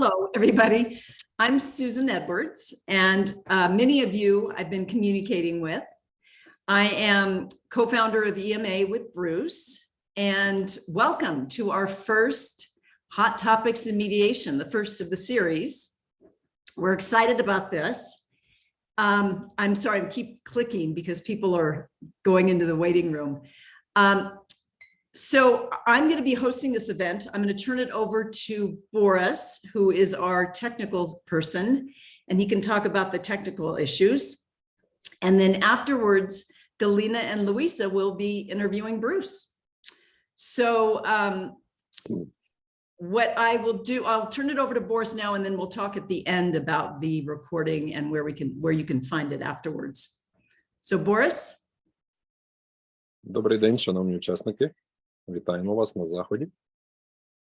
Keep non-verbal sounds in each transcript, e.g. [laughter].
hello, everybody. I'm Susan Edwards, and uh, many of you I've been communicating with. I am co-founder of EMA with Bruce, and welcome to our first Hot Topics in Mediation, the first of the series. We're excited about this. Um, I'm sorry, I keep clicking because people are going into the waiting room. Um, so I'm going to be hosting this event. I'm going to turn it over to Boris, who is our technical person, and he can talk about the technical issues. And then afterwards, Galina and Luisa will be interviewing Bruce. So um, what I will do, I'll turn it over to Boris now, and then we'll talk at the end about the recording and where we can, where you can find it afterwards. So Boris? Добрий день, шановні учасники. Вітаємо вас на заході.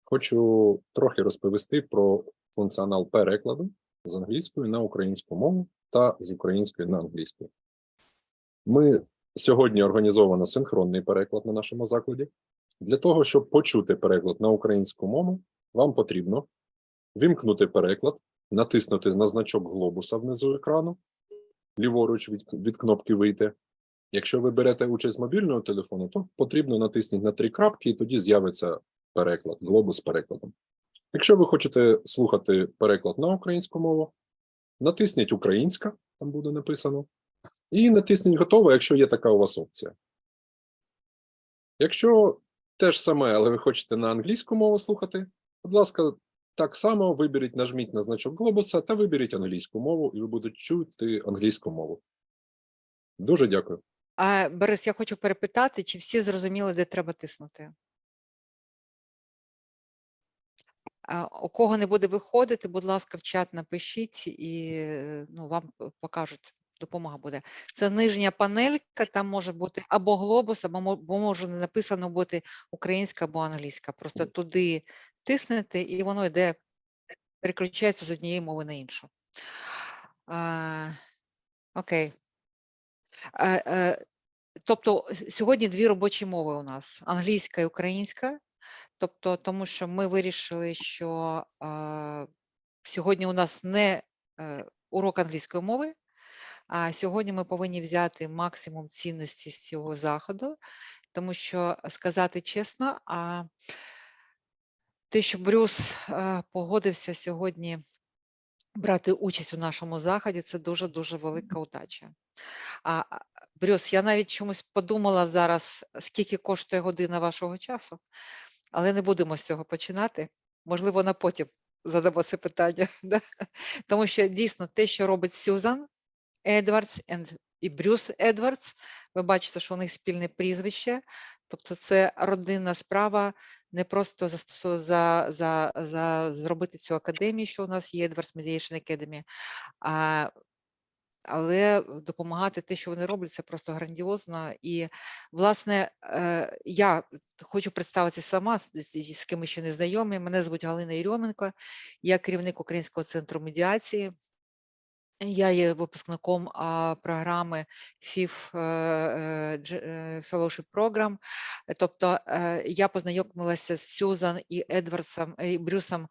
Хочу трохи розповісти про функціонал перекладу з англійської на українську мову та з української на англійську. Ми сьогодні організовано синхронний переклад на нашому закладі. Для того, щоб почути переклад на українську мову, вам потрібно вимкнути переклад, натиснути на значок глобуса внизу екрану, ліворуч від, від кнопки вийти, Якщо ви берете участь з мобільного телефону, то потрібно натиснути на три крапки, і тоді з'явиться переклад, глобус з перекладом. Якщо ви хочете слухати переклад на українську мову, натисніть Українська, там буде написано, і натисніть готово, якщо є така у вас опція. Якщо те ж саме, але ви хочете на англійську мову слухати, будь ласка, так само виберіть, нажміть на значок глобуса та виберіть англійську мову, і ви будете чути англійську мову. Дуже дякую. А, Борис, я хочу перепитати, чи всі зрозуміли, де треба тиснути? У кого не буде виходити, будь ласка, в чат напишіть і е, ну, вам покажуть, допомога буде. Це нижня панелька, там може бути або глобус, або може не написано бути українська або англійська. Просто туди тиснете, і воно йде, переключається з однієї мови на іншу. А, Окей. Е, е, Тобто сьогодні дві робочі мови у нас: англійська і українська. Тобто, тому що ми вирішили, що е, сьогодні у нас не е, урок англійської мови, а сьогодні ми повинні взяти максимум цінності з цього заходу, тому що сказати чесно, а те, що Брюс е, погодився сьогодні брати участь у нашому заході, це дуже дуже велика удача. А а, Брюс, я навіть чомусь подумала зараз, скільки коштує година вашого часу, але не будемо з цього починати. Можливо, на потім задамо це питання. [laughs] да? Тому що дійсно те, що робить Сюзан Едвардс і Брюс Едвардс, ви бачите, що у них спільне прізвище, тобто це родинна справа, не просто застосу- за, за, за зробити цю академію, що у нас є Edwards Mediation Academy, а але допомагати те, що вони роблять, це просто грандіозно. І, власне, е, я хочу представитися сама, з, ким ми ще не знайомі. Мене звуть Галина Єрьоменко, я керівник Українського центру медіації. Я є випускником програми FIF е, е, е, Fellowship Program. Тобто я познайомилася з Сюзан і Едвардсом і Брюсом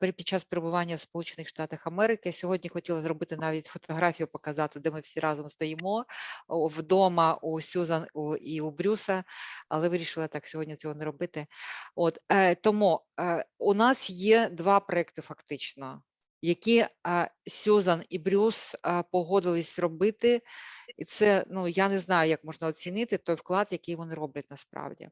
під час перебування в Сполучених Штатах Америки. Сьогодні хотіла зробити навіть фотографію, показати, де ми всі разом стоїмо вдома у Сюзан і у Брюса, але вирішила так сьогодні цього не робити. От тому у нас є два проекти фактично які Сюзан і Брюс погодились робити. І це, ну я не знаю, як можна оцінити той вклад, який вони роблять насправді.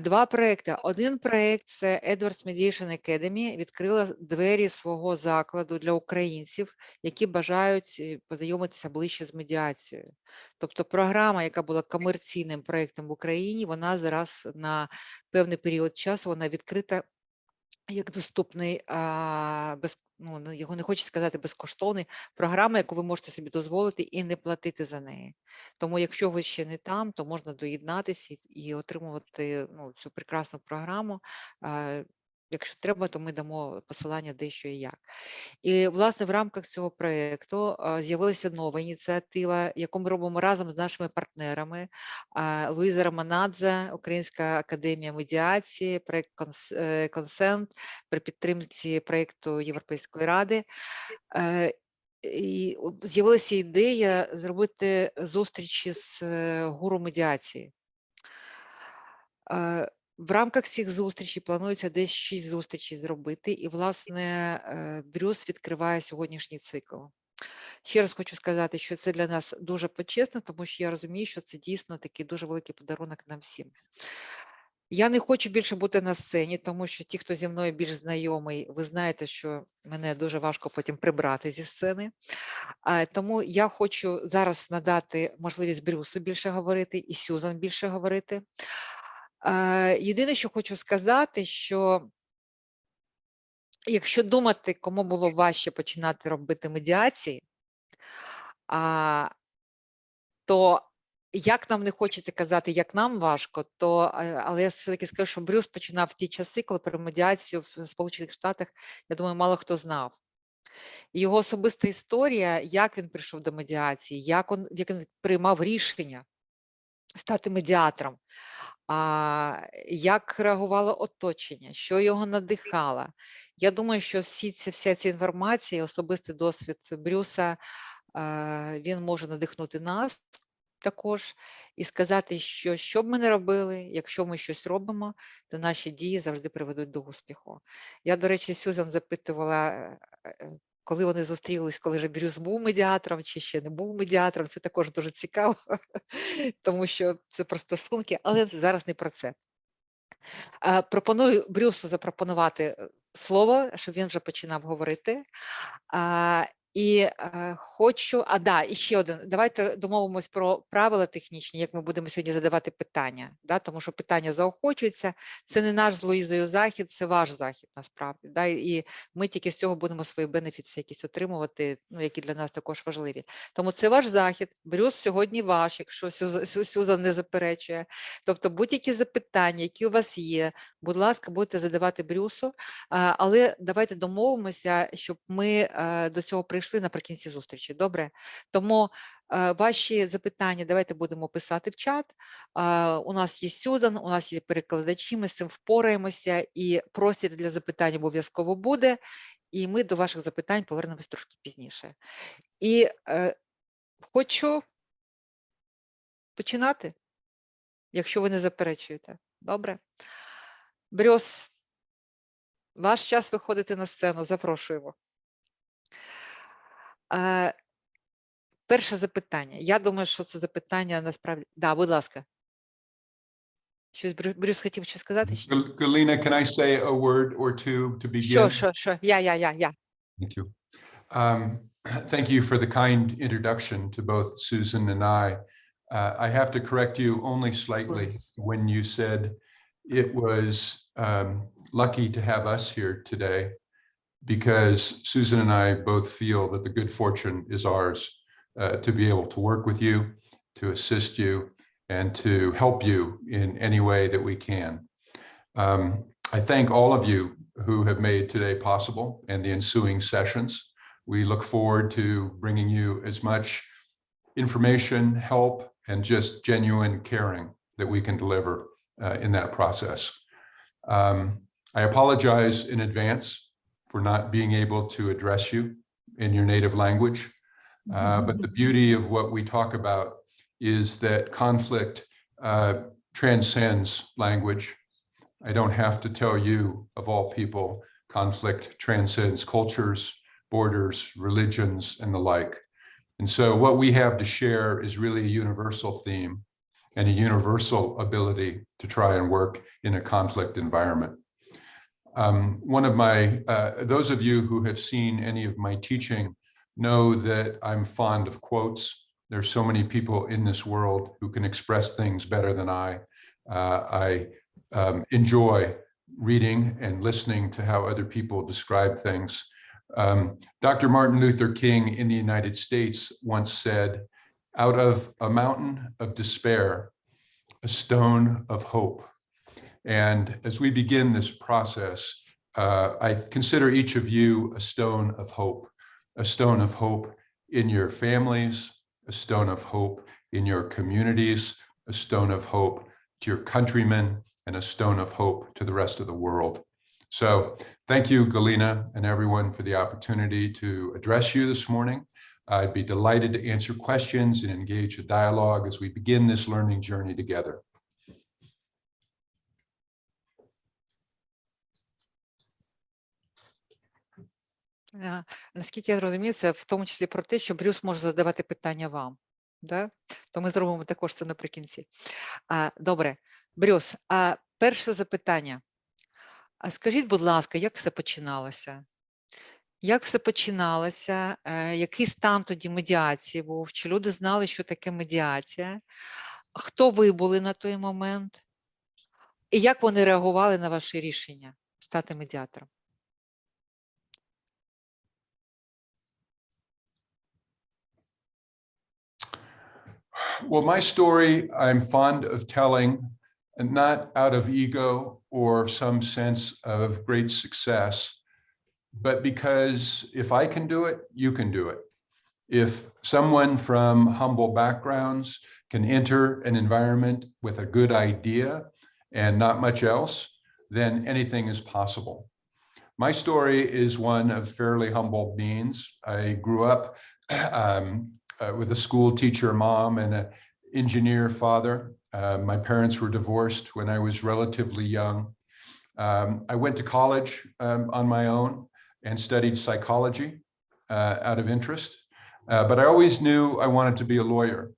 Два проекти. Один проект це Edwards Mediation Academy, відкрила двері свого закладу для українців, які бажають е, познайомитися ближче з медіацією. Тобто програма, яка була комерційним проектом в Україні, вона зараз на певний період часу вона відкрита як доступний, а, без, ну, ну, його не хочу сказати безкоштовний, програма, яку ви можете собі дозволити і не платити за неї. Тому, якщо ви ще не там, то можна доєднатися і, і отримувати ну, цю прекрасну програму. А, Якщо треба, то ми дамо посилання де що і як. І власне в рамках цього проєкту з'явилася нова ініціатива, яку ми робимо разом з нашими партнерами. Луїза Романадзе, Українська академія медіації, проєкт е, Консент при підтримці проєкту Європейської ради. Е, І з'явилася ідея зробити зустрічі з е, гуру медіації. В рамках цих зустрічей планується десь шість зустрічей зробити, і, власне, е, Брюс відкриває сьогоднішній цикл. Ще раз хочу сказати, що це для нас дуже почесно, тому що я розумію, що це дійсно такий дуже великий подарунок нам всім. Я не хочу більше бути на сцені, тому що ті, хто зі мною більш знайомий, ви знаєте, що мене дуже важко потім прибрати зі сцени. Тому я хочу зараз надати можливість Брюсу більше говорити і Сюзан більше говорити. Е, Єдине, що хочу сказати, що якщо думати, кому було важче починати робити медіації, то як нам не хочеться казати, як нам важко, то е, але я все-таки скажу, що Брюс починав ті часи, коли про медіацію в Сполучених Штатах, я думаю, мало хто знав. Його особиста історія, як він прийшов до медіації, як він, як він приймав рішення стати медіатором, а, як реагувало оточення, що його надихало. Я думаю, що всі ці, вся ця інформація, особистий досвід Брюса, він може надихнути нас також і сказати, що що б ми не робили, якщо ми щось робимо, то наші дії завжди приведуть до успіху. Я, до речі, Сюзан запитувала, е, е, коли вони зустрілись, коли же Брюс був медіатором чи ще не був медіатором. Це також дуже цікаво, [laughs] тому що це про стосунки, але зараз не про це. Пропоную Брюсу запропонувати е, слово, щоб він вже починав говорити. І е, хочу, а да, і ще один. Давайте домовимось про правила технічні, як ми будемо сьогодні задавати питання. Да? Тому що питання заохочуються. Це не наш з Луїзою захід, це ваш захід насправді. Да? І ми тільки з цього будемо свої бенефіти якісь отримувати, ну, які для нас також важливі. Тому це ваш захід. Брюс сьогодні ваш, якщо Сюза- не заперечує. Тобто будь-які запитання, які у вас є, будь ласка, будете задавати Брюсу. А, Але давайте домовимося, щоб ми е, до цього прийшли наприкінці зустрічі. Добре? Тому е, ваші запитання давайте будемо писати в чат. А, У нас є Сюдан, у нас є перекладачі, ми з цим впораємося, і простір для запитань обов'язково буде. І ми до ваших запитань повернемось трошки пізніше. І е, хочу починати, якщо ви не заперечуєте. Добре? Брюс, ваш час виходити на сцену, запрошуємо. Е, перше запитання. Я думаю, що це запитання насправді. Да, будь ласка. Щось Брю- Брюс хотів щось сказати? ще? Gal- Galina, can I say a word or two to begin? Що, що, що? Я, я, я, я. Thank you. Um, [clears throat] Thank you for the kind introduction to both Susan and I. Uh, I have to correct you only slightly course. when you said it was um, lucky to have us here today because Susan and I both feel that the good fortune is ours uh, to be able to work with you, to assist you, and to help you in any way that we can. Um, I thank all of you who have made today possible and the ensuing sessions. We look forward to bringing you as much information, help, and just genuine caring that we can deliver uh, in that process. Um, I apologize in advance for not being able to address you in your native language. Uh, but the beauty of what we talk about is that conflict uh, transcends language. I don't have to tell you, of all people, conflict transcends cultures, borders, religions, and the like. And so what we have to share is really a universal theme and a universal ability to try and work in a conflict environment. Um, one of my, uh, those of you who have seen any of my teaching know that I'm fond of quotes. There's so many people in this world who can express things better than I. Uh, I um, enjoy reading and listening to how other people describe things. Um, Dr. Martin Luther King in the United States once said, out of a mountain of despair, a stone of hope. And as we begin this process, uh, I consider each of you a stone of hope, a stone of hope in your families, a stone of hope in your communities, a stone of hope to your countrymen, and a stone of hope to the rest of the world. So thank you, Galina, and everyone for the opportunity to address you this morning. I'd be delighted to answer questions and engage a dialogue as we begin this learning journey together. Наскільки я розумію, це в тому числі про те, що Брюс може задавати питання вам. Да? То ми зробимо також це наприкінці. Добре, Брюс, перше запитання. А скажіть, будь ласка, як все починалося? Як все починалося? Е, Який стан тоді медіації був? Чи люди знали, що таке медіація? Хто ви були на той момент? І як вони реагували на ваше рішення стати медіатором? Well, my story, I'm fond of telling, and not out of ego or some sense of great success, but because if I can do it, you can do it. If someone from humble backgrounds can enter an environment with a good idea and not much else, then anything is possible. My story is one of fairly humble means. I grew up [clears throat] um, uh, with a school teacher mom and an engineer father. Uh, my parents were divorced when I was relatively young. Um, I went to college um, on my own and studied psychology uh, out of interest, Uh, but I always knew I wanted to be a lawyer.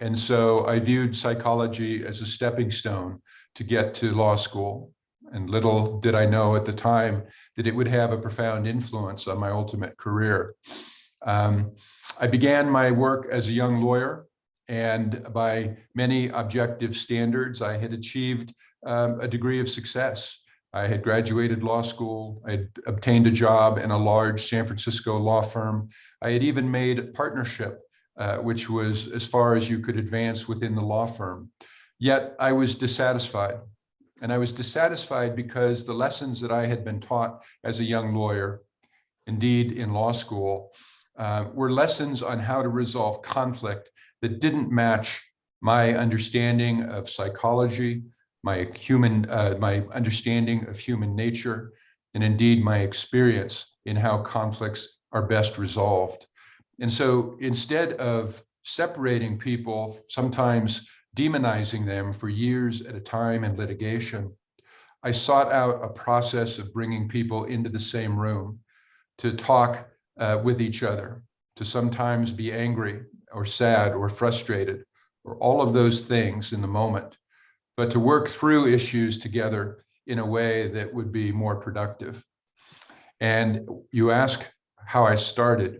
And so I viewed psychology as a stepping stone to get to law school. And little did I know at the time that it would have a profound influence on my ultimate career. Um, I began my work as a young lawyer, and by many objective standards, I had achieved um, a degree of success. I had graduated law school, I had obtained a job in a large San Francisco law firm. I had even made a partnership, uh, which was as far as you could advance within the law firm. Yet I was dissatisfied. And I was dissatisfied because the lessons that I had been taught as a young lawyer, indeed in law school, uh, were lessons on how to resolve conflict that didn't match my understanding of psychology, my human, uh, my understanding of human nature, and indeed my experience in how conflicts are best resolved. And so instead of separating people, sometimes demonizing them for years at a time in litigation, I sought out a process of bringing people into the same room to talk uh, with each other, to sometimes be angry or sad or frustrated, or all of those things in the moment, but to work through issues together in a way that would be more productive. And you ask how I started.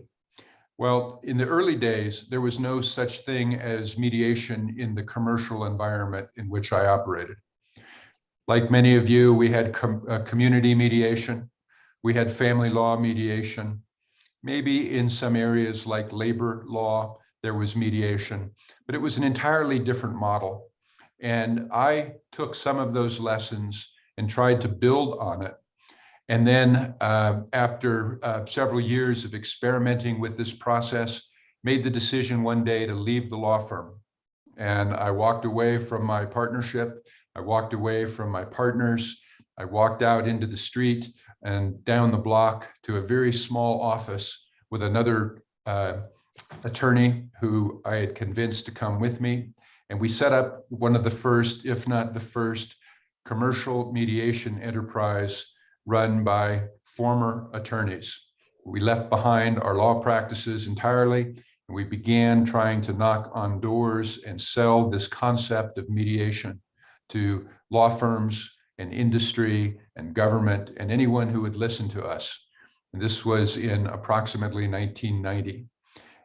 Well, in the early days, there was no such thing as mediation in the commercial environment in which I operated. Like many of you, we had com uh, community mediation, we had family law mediation, maybe in some areas like labor law, there was mediation, but it was an entirely different model. And I took some of those lessons and tried to build on it. And then uh, after uh, several years of experimenting with this process, made the decision one day to leave the law firm. And I walked away from my partnership. I walked away from my partners. I walked out into the street and down the block to a very small office with another uh, attorney who I had convinced to come with me. And we set up one of the first, if not the first, commercial mediation enterprise run by former attorneys. We left behind our law practices entirely, and we began trying to knock on doors and sell this concept of mediation to law firms and industry and government and anyone who would listen to us. And this was in approximately 1990.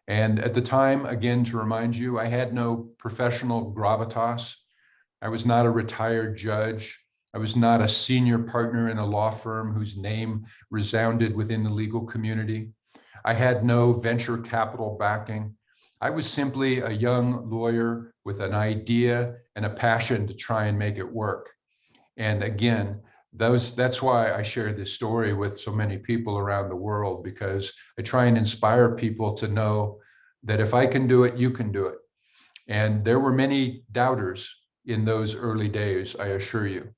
And at the time, again, to remind you, I had no professional gravitas. I was not a retired judge. I was not a senior partner in a law firm whose name resounded within the legal community. I had no venture capital backing. I was simply a young lawyer with an idea and a passion to try and make it work. And again, those that's why I share this story with so many people around the world because I try and inspire people to know that if I can do it, you can do it. And there were many doubters in those early days, I assure you.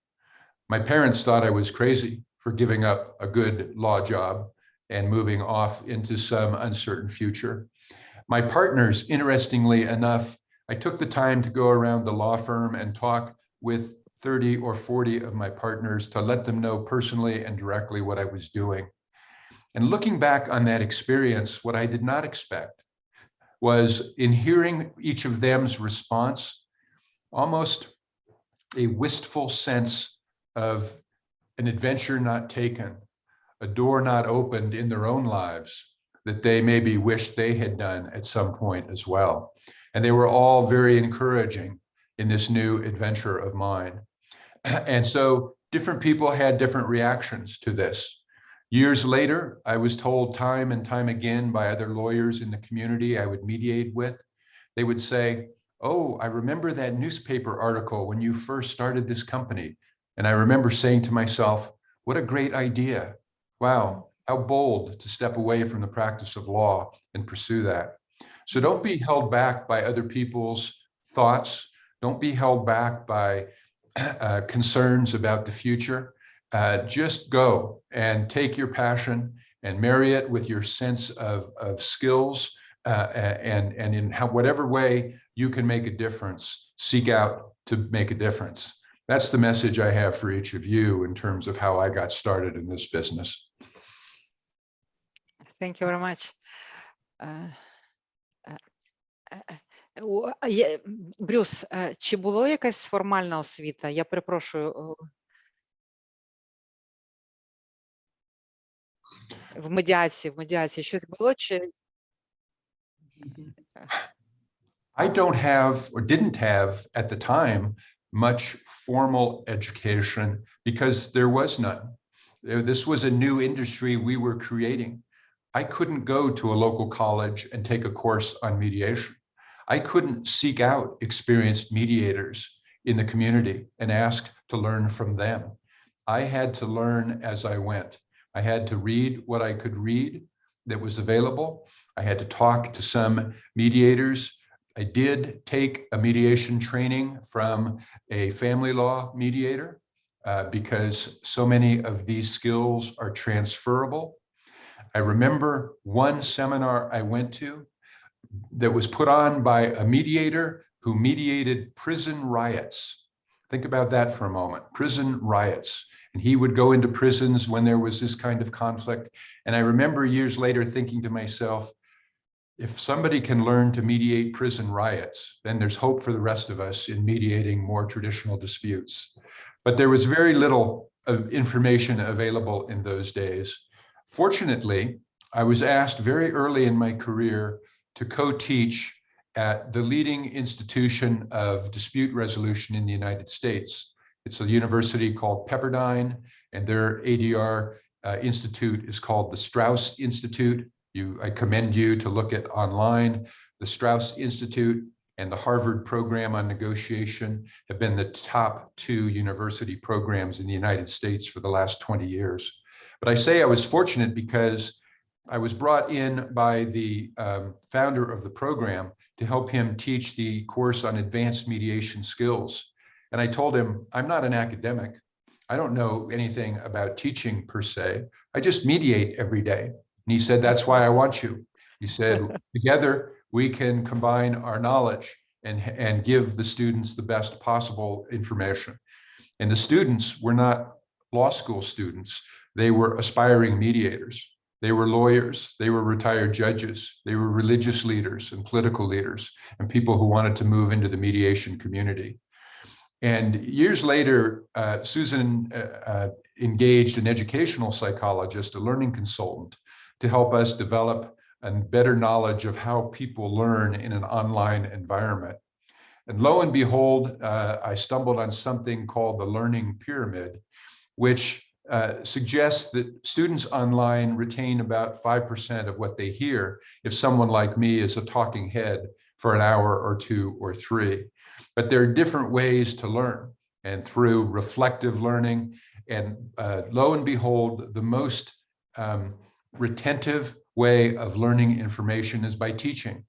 My parents thought I was crazy for giving up a good law job and moving off into some uncertain future. My partners, interestingly enough, I took the time to go around the law firm and talk with 30 or 40 of my partners to let them know personally and directly what I was doing. And looking back on that experience, what I did not expect was in hearing each of them's response, almost a wistful sense of an adventure not taken, a door not opened in their own lives that they maybe wished they had done at some point as well. And they were all very encouraging in this new adventure of mine. [clears throat] And so different people had different reactions to this. Years later, I was told time and time again by other lawyers in the community I would mediate with, they would say, oh, I remember that newspaper article when you first started this company. And I remember saying to myself, what a great idea. Wow, how bold to step away from the practice of law and pursue that. So don't be held back by other people's thoughts. Don't be held back by uh, concerns about the future, uh, just go and take your passion and marry it with your sense of, of skills uh, and, and in how, whatever way you can make a difference, seek out to make a difference. That's the message I have for each of you in terms of how I got started in this business. Thank you very much. Uh, uh, uh Брюс, е, чи було якась формальна освіта? Я перепрошую. о, В медіації, в медіації щось було чи I don't have or didn't have at the time much formal education because there was none. There- This was a new industry we were creating. I couldn't go to a local college and take a course on mediation. I couldn't seek out experienced mediators in the community and ask to learn from them. I had to learn as I went. I had to read what I could read that was available. I had to talk to some mediators. I did take a mediation training from a family law mediator uh, because so many of these skills are transferable. I remember one seminar I went to that was put on by a mediator who mediated prison riots. Think about that for a moment, prison riots. And he would go into prisons when there was this kind of conflict. And I remember years later thinking to myself, if somebody can learn to mediate prison riots, then there's hope for the rest of us in mediating more traditional disputes. But there was very little of information available in those days. Fortunately, I was asked very early in my career to co-teach at the leading institution of dispute resolution in the United States. It's a university called Pepperdine, and their ADR uh, institute is called the Strauss Institute. You, I commend you to look at online. The Strauss Institute and the Harvard Program on Negotiation have been the top two university programs in the United States for the last 20 years. But I say I was fortunate because I was brought in by the um, founder of the program to help him teach the course on advanced mediation skills. And I told him, I'm not an academic. I don't know anything about teaching per se. I just mediate every day. And he said, that's why I want you. He said, [laughs] together we can combine our knowledge and, and give the students the best possible information. And the students were not law school students. They were aspiring mediators. They were lawyers. They were retired judges. They were religious leaders and political leaders and people who wanted to move into the mediation community. And years later, uh, Susan uh, uh, engaged an educational psychologist, a learning consultant, to help us develop a better knowledge of how people learn in an online environment. And lo and behold, uh, I stumbled on something called the learning pyramid, which uh, suggests that students online retain about 5% of what they hear if someone like me is a talking head for an hour or two or three. But there are different ways to learn and through reflective learning And uh, lo and behold, the most um, retentive way of learning information is by teaching.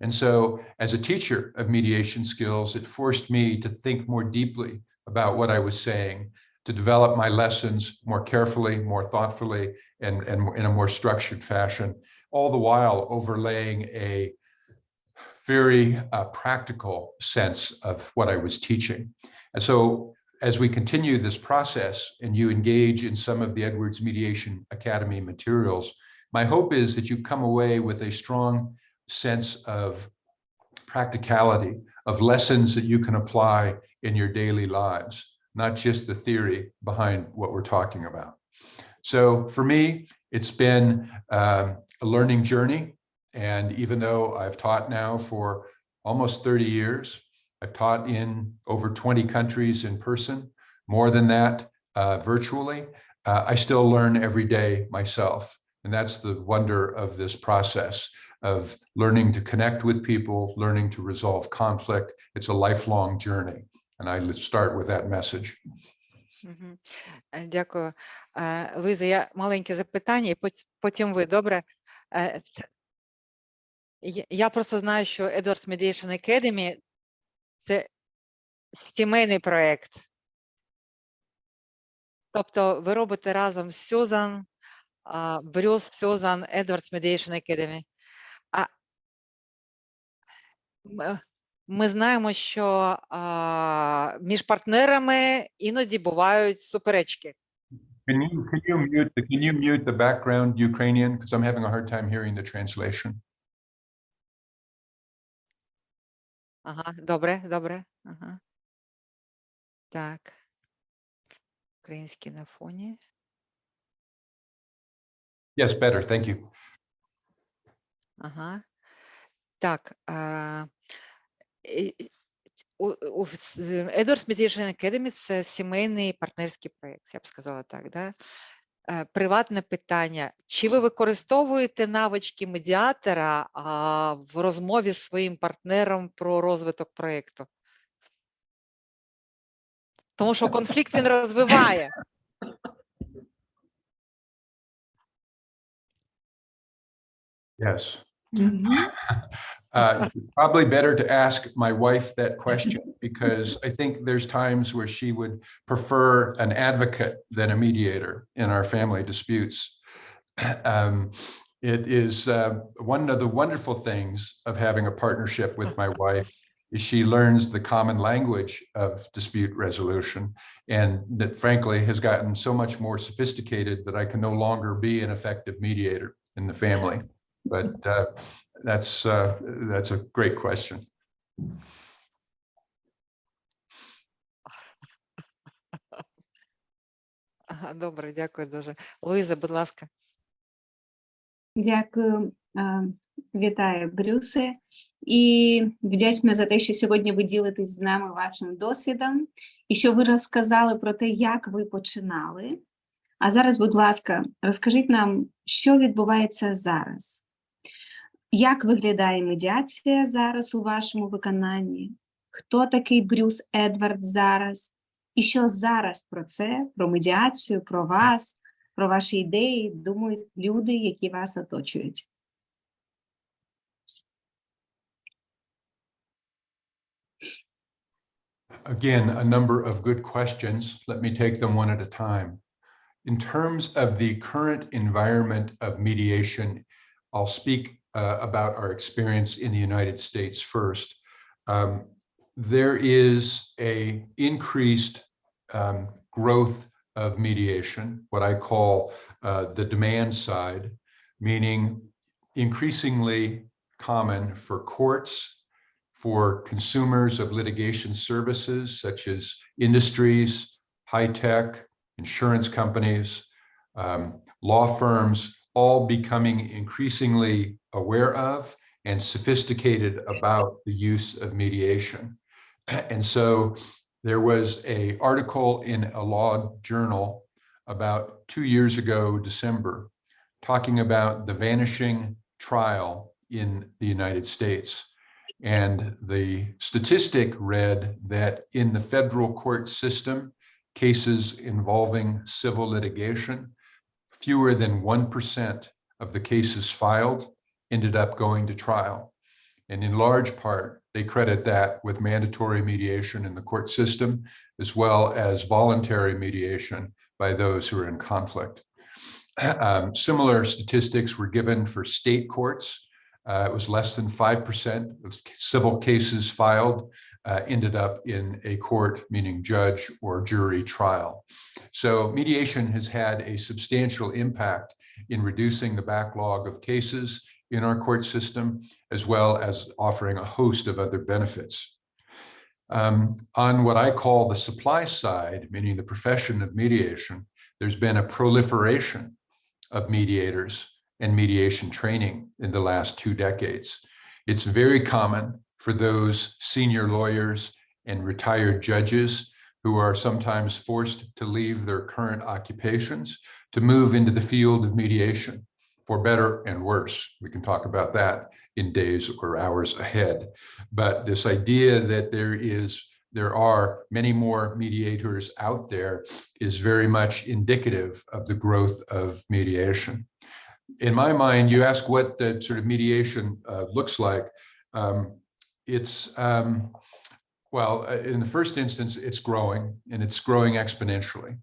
And so as a teacher of mediation skills, it forced me to think more deeply about what I was saying, to develop my lessons more carefully, more thoughtfully, and, and in a more structured fashion, all the while overlaying a very uh, practical sense of what I was teaching. And so as we continue this process and you engage in some of the Edwards Mediation Academy materials, my hope is that you come away with a strong sense of practicality, of lessons that you can apply in your daily lives, not just the theory behind what we're talking about. So for me, it's been um, a learning journey. And even though I've taught now for almost 30 years, I've taught in over 20 countries in person, more than that uh, virtually, uh, I still learn every day myself. And that's the wonder of this process of learning to connect with people, learning to resolve conflict. It's a lifelong journey. And I start with that message. Е, Дякую. Е, Луїза, я маленьке запитання, і потім ви, добре? Е, Я просто знаю, що Edwards Mediation Academy – це сімейний проєкт. Тобто ви робите разом з Сюзан, Брюс, Сюзан, Edwards Mediation Academy. Ми знаємо, що а, між партнерами іноді бувають суперечки. Can you, can you mute, the- can you mute the background Ukrainian? Because I'm having a hard time hearing the translation. Ага, добре, добре. Ага. Так. Український на фоні. Yes, better. Thank you. Ага. Так. А, с- Edwards Mediation Academy це сімейний партнерський проєкт, я б сказала так. Да? Е, Приватне питання. Чи ви використовуєте навички медіатора а, в розмові з своїм партнером про розвиток проєкту? Тому що конфлікт він розвиває. Yes. [laughs] Uh, Probably better to ask my wife that question because I think there's times where she would prefer an advocate than a mediator in our family disputes. [clears throat] Um, It is uh, one of the wonderful things of having a partnership with my wife is she learns the common language of dispute resolution and that frankly has gotten so much more sophisticated that I can no longer be an effective mediator in the family. But uh, that's, uh, that's a great question. [laughs] Добре, дякую дуже. Луїза, будь ласка. Дякую, вітаю, Брюсе, і вдячна за те, що сьогодні ви ділитесь з нами вашим досвідом і що ви розказали про те, як ви починали. А зараз, будь ласка, розкажіть нам, що відбувається зараз. Як виглядає медіація зараз у вашому виконанні? Хто такий Брюс Едвард зараз? І що зараз про це, про медіацію, про вас, про ваші ідеї думають люди, які вас оточують? Again, a number of good questions. Let me take them one at a time. In terms of the current environment of mediation, I'll speak uh, about our experience in the United States first. Um, there is a increased um, growth of mediation, what I call uh, the demand side, meaning increasingly common for courts for consumers of litigation services such as industries, high tech, insurance companies, um, law firms, all becoming increasingly aware of and sophisticated about the use of mediation. [clears throat] And so there was a article in a law journal about two years ago, December, talking about the vanishing trial in the United States. And the statistic read that in the federal court system, cases involving civil litigation. Fewer than 1% of the cases filed ended up going to trial. And in large part, they credit that with mandatory mediation in the court system, as well as voluntary mediation by those who are in conflict. [clears throat] Um, similar statistics were given for state courts. Uh, it was less than 5% of civil cases filed uh, ended up in a court, meaning judge or jury trial. So mediation has had a substantial impact in reducing the backlog of cases in our court system, as well as offering a host of other benefits. Um, on what I call the supply side, meaning the profession of mediation, there's been a proliferation of mediators and mediation training in the last two decades. It's very common for those senior lawyers and retired judges who are sometimes forced to leave their current occupations to move into the field of mediation for better and worse. We can talk about that in days or hours ahead. But this idea that there is there are many more mediators out there is very much indicative of the growth of mediation. In my mind, you ask what the sort of mediation uh, looks like. Um, it's, um, well, uh, in the first instance, it's growing and it's growing exponentially.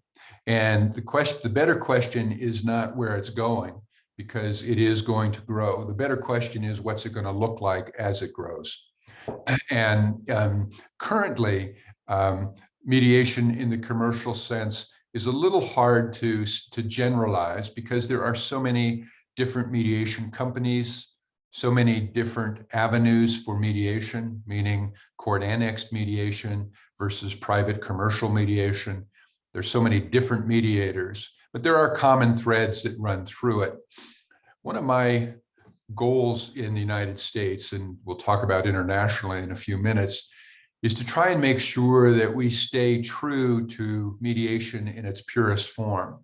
And the question, the better question is not where it's going because it is going to grow. The better question is what's it going to look like as it grows? [clears throat] And um, currently, um, mediation in the commercial sense is a little hard to, to generalize because there are so many different mediation companies, so many different avenues for mediation, meaning court annexed mediation versus private commercial mediation. There's so many different mediators, but there are common threads that run through it. One of my goals in the United States, and we'll talk about internationally in a few minutes, is to try and make sure that we stay true to mediation in its purest form.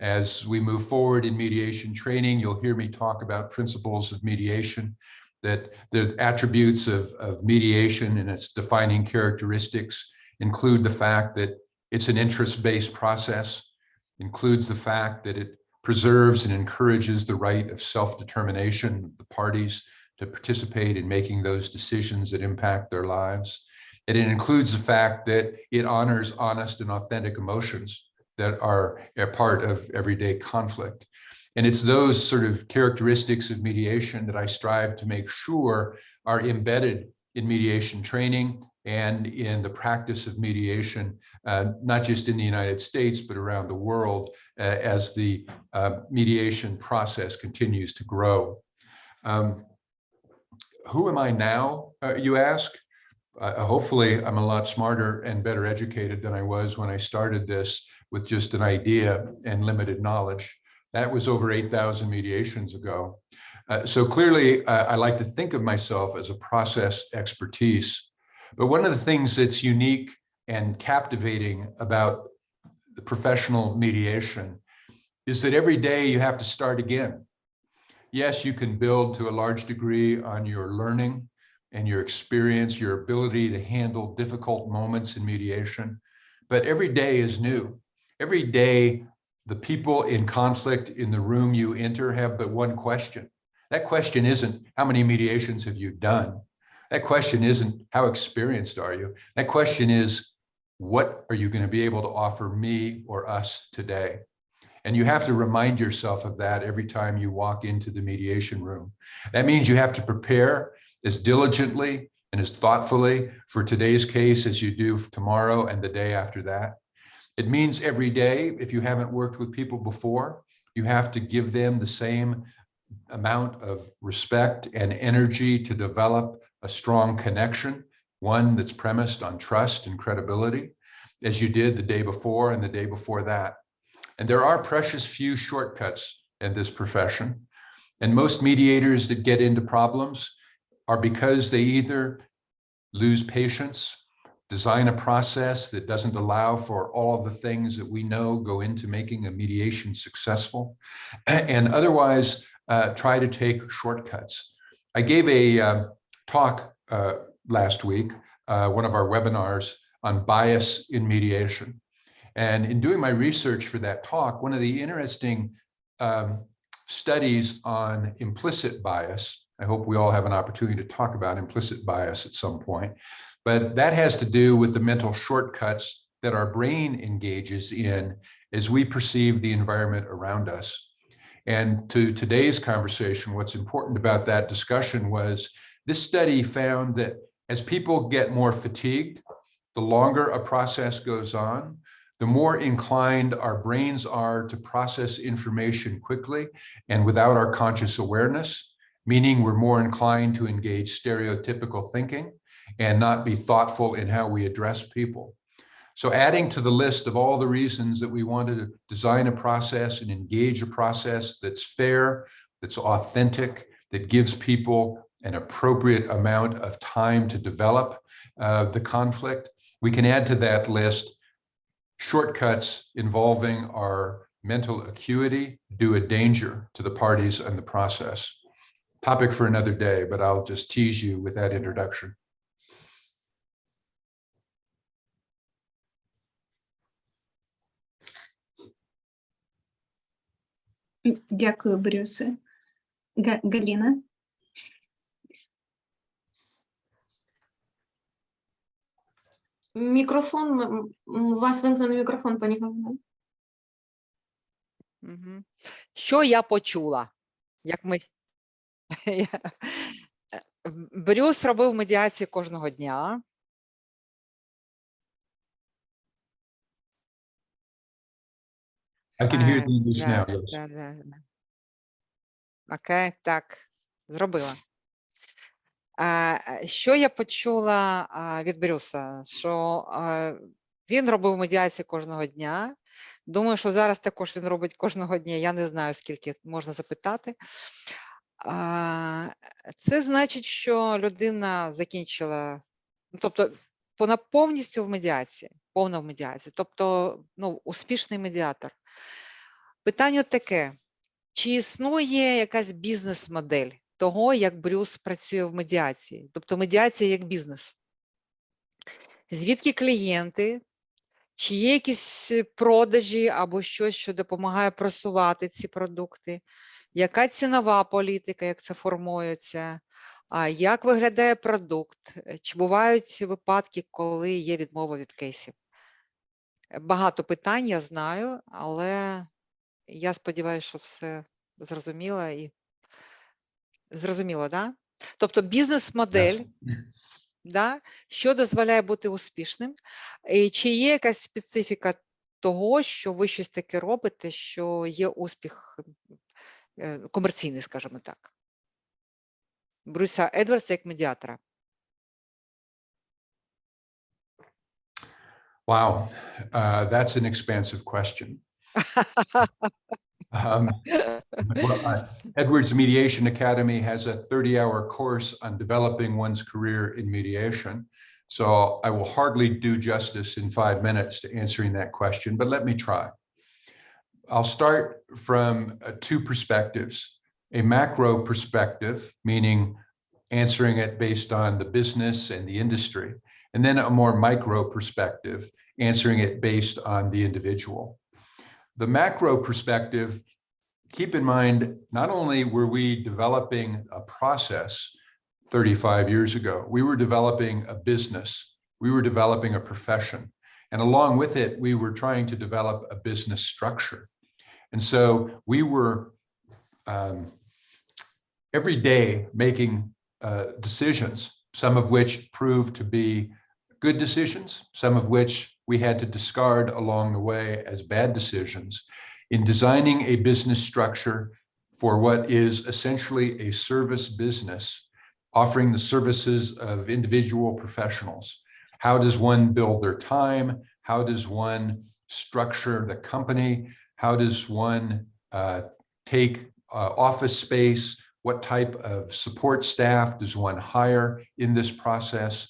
As we move forward in mediation training, you'll hear me talk about principles of mediation, that the attributes of, of mediation and its defining characteristics include the fact that it's an interest-based process, includes the fact that it preserves and encourages the right of self-determination of the parties to participate in making those decisions that impact their lives. And it includes the fact that it honors honest and authentic emotions that are a part of everyday conflict. And it's those sort of characteristics of mediation that I strive to make sure are embedded in mediation training and in the practice of mediation, uh, not just in the United States, but around the world uh, as the uh, mediation process continues to grow. Um, who am I now, uh, you ask? Uh, hopefully, I'm a lot smarter and better educated than I was when I started this with just an idea and limited knowledge. That was over 8,000 mediations ago. Uh, so clearly, I like to think of myself as a process expertise but one of the things that's unique and captivating about the professional mediation is that every day you have to start again. Yes, you can build to a large degree on your learning and your experience, your ability to handle difficult moments in mediation, but every day is new. Every day, the people in conflict in the room you enter have but one question. That question isn't, how many mediations have you done? That question isn't how experienced are you? That question is, what are you going to be able to offer me or us today? And you have to remind yourself of that every time you walk into the mediation room. That means you have to prepare as diligently and as thoughtfully for today's case as you do tomorrow and the day after that. It means every day, if you haven't worked with people before, you have to give them the same amount of respect and energy to develop a strong connection, one that's premised on trust and credibility, as you did the day before and the day before that. And there are precious few shortcuts in this profession. And most mediators that get into problems are because they either lose patience, design a process that doesn't allow for all of the things that we know go into making a mediation successful, and otherwise uh, try to take shortcuts. I gave a, uh, talk uh, last week, uh, one of our webinars on bias in mediation. And in doing my research for that talk, one of the interesting um, studies on implicit bias, I hope we all have an opportunity to talk about implicit bias at some point, but that has to do with the mental shortcuts that our brain engages in as we perceive the environment around us. And to today's conversation, what's important about that discussion was this study found that as people get more fatigued, the longer a process goes on, the more inclined our brains are to process information quickly and without our conscious awareness, meaning we're more inclined to engage stereotypical thinking and not be thoughtful in how we address people. So adding to the list of all the reasons that we wanted to design a process and engage a process that's fair, that's authentic, that gives people an appropriate amount of time to develop uh, the conflict, we can add to that list shortcuts involving our mental acuity due a danger to the parties and the process. Topic for another day, but I'll just tease you with that introduction. Дякую, Брюсе. Га- Галіна? Мікрофон, у вас вимкнений мікрофон, пані Галина. Що я почула? Як ми... [laughs] Е, Брюс робив медіації кожного дня. I can hear the English да, now. yes. да, да, да. Окей, так, зробила. А, Що я почула від Брюса? Що він робив медіації кожного дня. Думаю, що зараз також він робить кожного дня. Я не знаю, скільки можна запитати. Це значить, що людина закінчила, ну, тобто вона повністю в медіації, повна в медіації, тобто ну, успішний медіатор. Питання таке: чи існує якась бізнес-модель того, як Брюс працює в медіації? Тобто медіація як бізнес? Звідки клієнти? Чи є якісь продажі або щось, що допомагає просувати ці продукти? Яка цінова політика, як це формується? А як виглядає продукт? Е, Чи бувають випадки, коли є відмова від кейсів? Е, Багато питань я знаю, але я сподіваюся, що все зрозуміло і зрозуміло, да? Тобто бізнес-модель, да? що дозволяє бути успішним, і чи є якась специфіка того, що ви щось таке робите, що є успіх е, комерційний, скажімо так. Брюса Едвардса як медіатора. Wow, uh, that's an expansive question. [laughs] Um, well, uh, Edwards Mediation Academy has a 30-hour course on developing one's career in mediation. So I will hardly do justice in five minutes to answering that question, but let me try. I'll start from uh, two perspectives. A macro perspective, meaning answering it based on the business and the industry, and then a more micro perspective, answering it based on the individual. The macro perspective, keep in mind, not only were we developing a process 35 years ago, we were developing a business, we were developing a profession, and along with it, we were trying to develop a business structure. And so we were um, every day making uh, decisions, some of which proved to be good decisions, some of which we had to discard along the way as bad decisions in designing a business structure for what is essentially a service business, offering the services of individual professionals. How does one build their time? How does one structure the company? How does one uh, take uh, office space? What type of support staff does one hire in this process?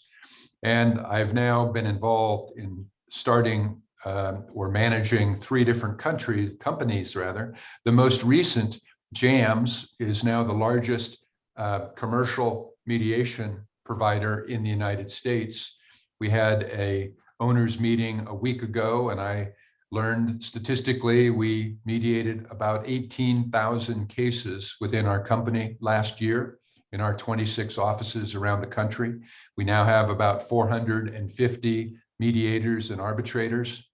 And I've now been involved in starting um, or managing three different country companies rather. The most recent, JAMS, is now the largest uh, commercial mediation provider in the United States. We had a owners meeting a week ago and I learned statistically, we mediated about 18,000 cases within our company last year in our 26 offices around the country. We now have about 450 mediators and arbitrators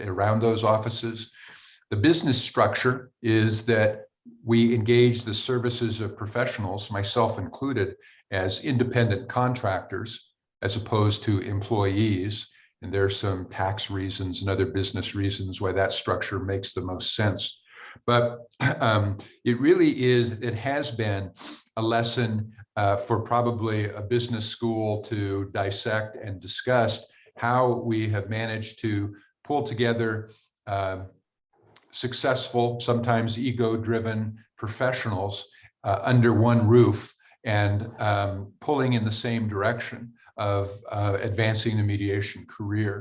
around those offices. The business structure is that we engage the services of professionals, myself included, as independent contractors as opposed to employees. And there's some tax reasons and other business reasons why that structure makes the most sense. But [clears throat] um, it really is, it has been a lesson uh, for probably a business school to dissect and discuss how we have managed to pull together um, successful, sometimes ego-driven professionals uh, under one roof and um, pulling in the same direction of uh, advancing the mediation career.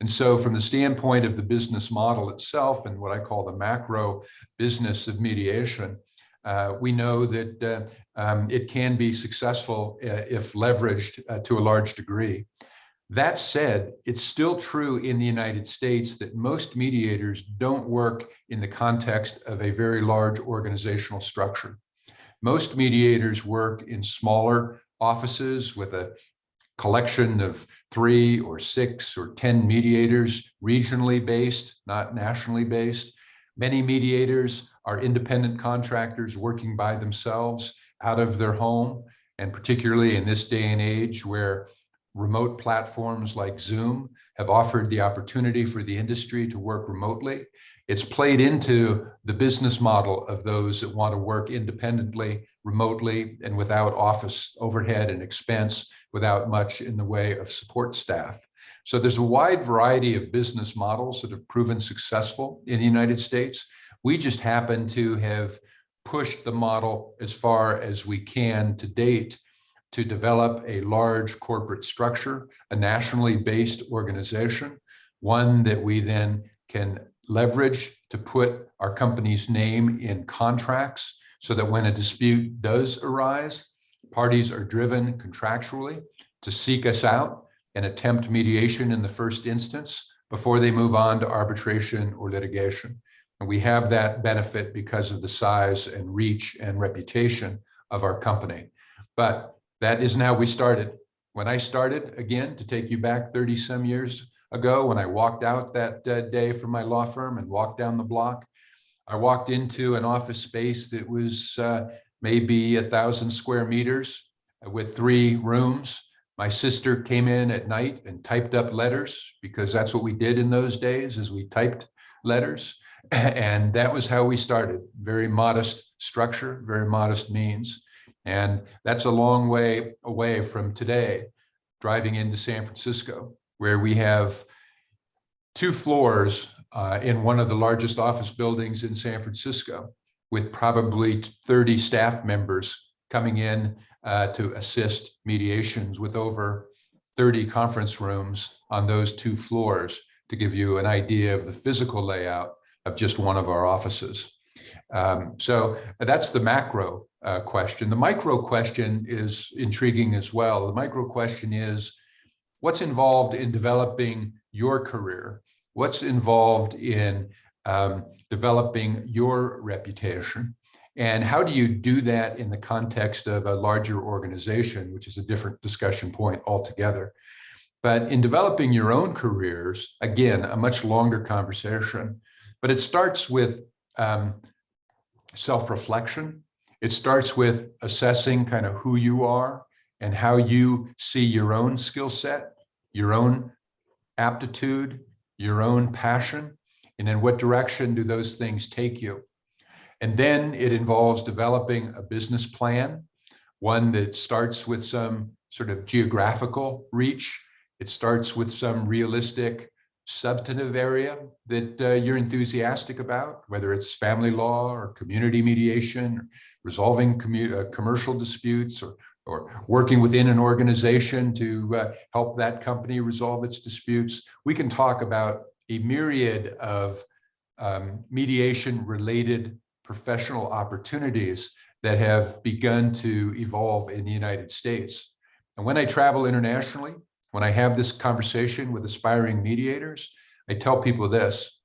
And so from the standpoint of the business model itself and what I call the macro business of mediation, uh, we know that uh, um, it can be successful uh, if leveraged uh, to a large degree. That said, it's still true in the United States that most mediators don't work in the context of a very large organizational structure. Most mediators work in smaller offices with a collection of three or six or 10 mediators, regionally based, not nationally based. Many mediators are independent contractors working by themselves out of their home. And particularly in this day and age where remote platforms like Zoom have offered the opportunity for the industry to work remotely. It's played into the business model of those that want to work independently, remotely, and without office overhead and expense, without much in the way of support staff. So there's a wide variety of business models that have proven successful in the United States. We just happen to have pushed the model as far as we can to date to develop a large corporate structure, a nationally based organization, one that we then can leverage to put our company's name in contracts so that when a dispute does arise, parties are driven contractually to seek us out and attempt mediation in the first instance before they move on to arbitration or litigation. And we have that benefit because of the size and reach and reputation of our company. But that isn't how we started. When I started, again, to take you back 30 some years ago, when I walked out that uh, day from my law firm and walked down the block, I walked into an office space that was uh, maybe a thousand square meters with three rooms. My sister came in at night and typed up letters because that's what we did in those days is we typed letters. [laughs] And that was how we started. Very modest structure, very modest means. And that's a long way away from today, driving into San Francisco, where we have two floors uh, in one of the largest office buildings in San Francisco, with probably 30 staff members coming in uh, to assist mediations with over 30 conference rooms on those two floors to give you an idea of the physical layout of just one of our offices. Um, so that's the macro uh, question. The micro question is intriguing as well. The micro question is, what's involved in developing your career? What's involved in um, developing your reputation? And how do you do that in the context of a larger organization, which is a different discussion point altogether? But in developing your own careers, again, a much longer conversation, but it starts with um, self-reflection. It starts with assessing kind of who you are and how you see your own skill set, your own aptitude, your own passion, and in what direction do those things take you. And then it involves developing a business plan, one that starts with some sort of geographical reach. It starts with some realistic substantive area that uh, you're enthusiastic about, whether it's family law or community mediation, or resolving uh, commercial disputes, or, or working within an organization to uh, help that company resolve its disputes. We can talk about a myriad of um, mediation related professional opportunities that have begun to evolve in the United States. And when I travel internationally, when I have this conversation with aspiring mediators, I tell people this,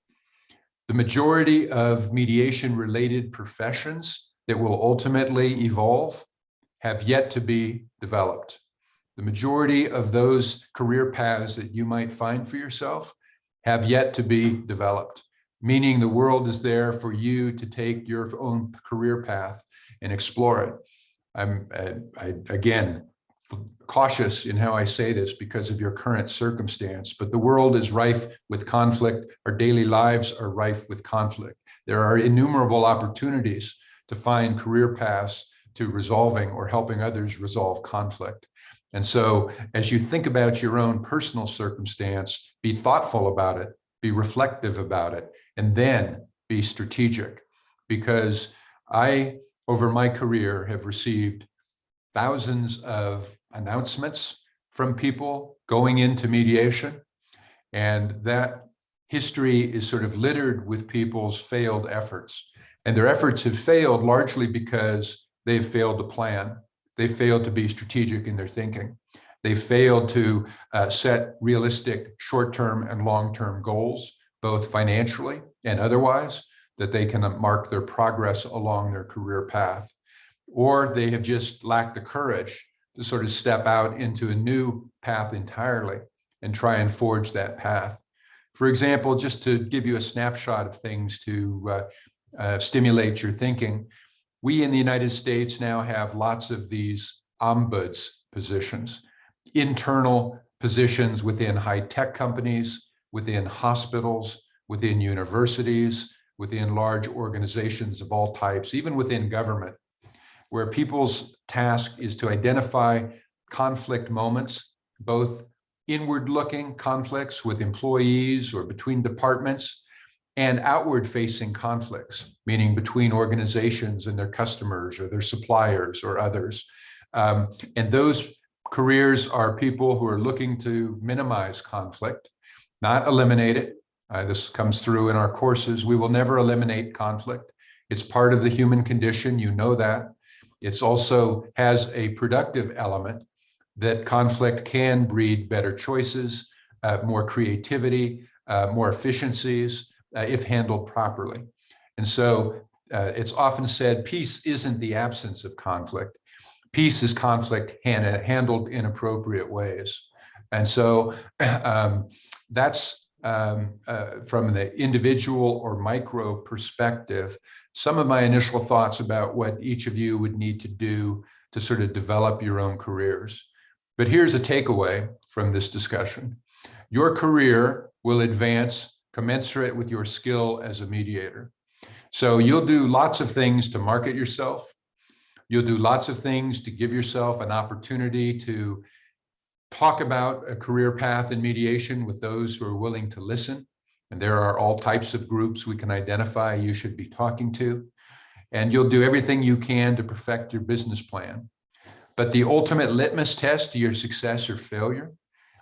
The majority of mediation related professions that will ultimately evolve have yet to be developed. The majority of those career paths that you might find for yourself have yet to be developed, meaning the world is there for you to take your own career path and explore it. I'm, uh, I, again, cautious in how I say this because of your current circumstance, but the world is rife with conflict. Our daily lives are rife with conflict. There are innumerable opportunities to find career paths to resolving or helping others resolve conflict. And so as you think about your own personal circumstance, be thoughtful about it, be reflective about it, and then be strategic. Because I, over my career, have received thousands of announcements from people going into mediation. And that history is sort of littered with people's failed efforts. And their efforts have failed largely because they've failed to plan. They failed to be strategic in their thinking. They failed to uh, set realistic short-term and long-term goals, both financially and otherwise, that they can mark their progress along their career path. Or they have just lacked the courage to sort of step out into a new path entirely and try and forge that path. For example, just to give you a snapshot of things to uh, uh, stimulate your thinking, we in the United States now have lots of these ombuds positions, internal positions within high-tech companies, within hospitals, within universities, within large organizations of all types, even within government, where people's task is to identify conflict moments, both inward-looking conflicts with employees or between departments, and outward-facing conflicts, meaning between organizations and their customers or their suppliers or others. Um, and those careers are people who are looking to minimize conflict, not eliminate it. Uh, this comes through in our courses. We will never eliminate conflict. It's part of the human condition. You know that. It's also has a productive element that conflict can breed better choices, uh, more creativity, uh, more efficiencies, uh, if handled properly. And so uh, it's often said peace isn't the absence of conflict. Peace is conflict handled in appropriate ways. And so [clears throat] um, that's um, uh, from the individual or micro perspective, some of my initial thoughts about what each of you would need to do to sort of develop your own careers. But here's a takeaway from this discussion. Your career will advance commensurate with your skill as a mediator. So you'll do lots of things to market yourself. You'll do lots of things to give yourself an opportunity to talk about a career path in mediation with those who are willing to listen. And there are all types of groups we can identify you should be talking to. And you'll do everything you can to perfect your business plan. But the ultimate litmus test to your success or failure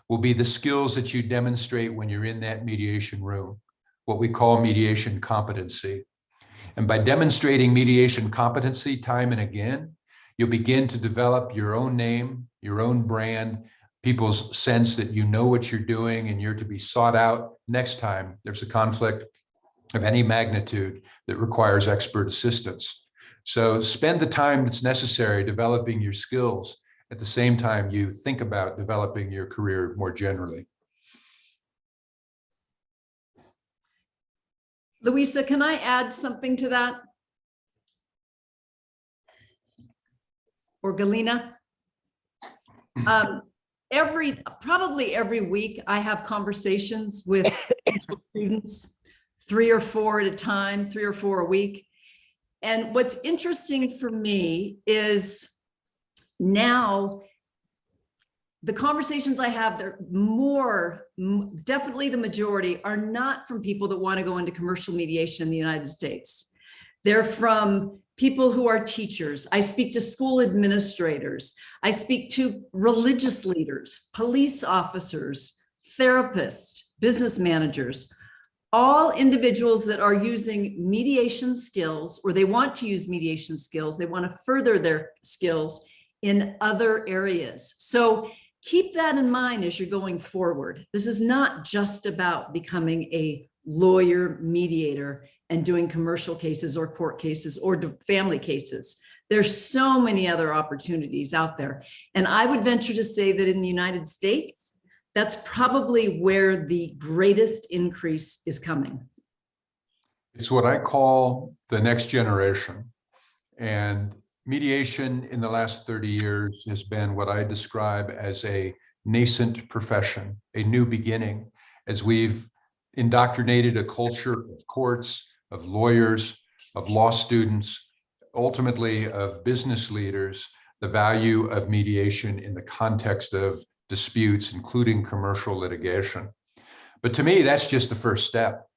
will be the skills that you demonstrate when you're in that mediation room, what we call mediation competency. And by demonstrating mediation competency time and again, you'll begin to develop your own name, your own brand, people's sense that you know what you're doing and you're to be sought out next time there's a conflict of any magnitude that requires expert assistance. So spend the time that's necessary developing your skills at the same time you think about developing your career more generally. Louisa, can I add something to that? Or Galina? Um, every, probably every week, I have conversations with [coughs] students, three or four at a time, three or four a week. And what's interesting for me is now the conversations I have, they're more, definitely the majority are not from people that want to go into commercial mediation in the United States. They're from people who are teachers. I speak to school administrators. I speak to religious leaders, police officers, therapists, business managers, all individuals that are using mediation skills or they want to use mediation skills. They want to further their skills in other areas. So keep that in mind as you're going forward. This is not just about becoming a lawyer mediator and doing commercial cases or court cases or family cases. There's so many other opportunities out there. And I would venture to say that in the United States, that's probably where the greatest increase is coming. It's what I call the next generation. And mediation in the last 30 years has been what I describe as a nascent profession, a new beginning, as we've indoctrinated a culture of courts, of lawyers, of law students, ultimately of business leaders, the value of mediation in the context of disputes, including commercial litigation. But to me, that's just the first step.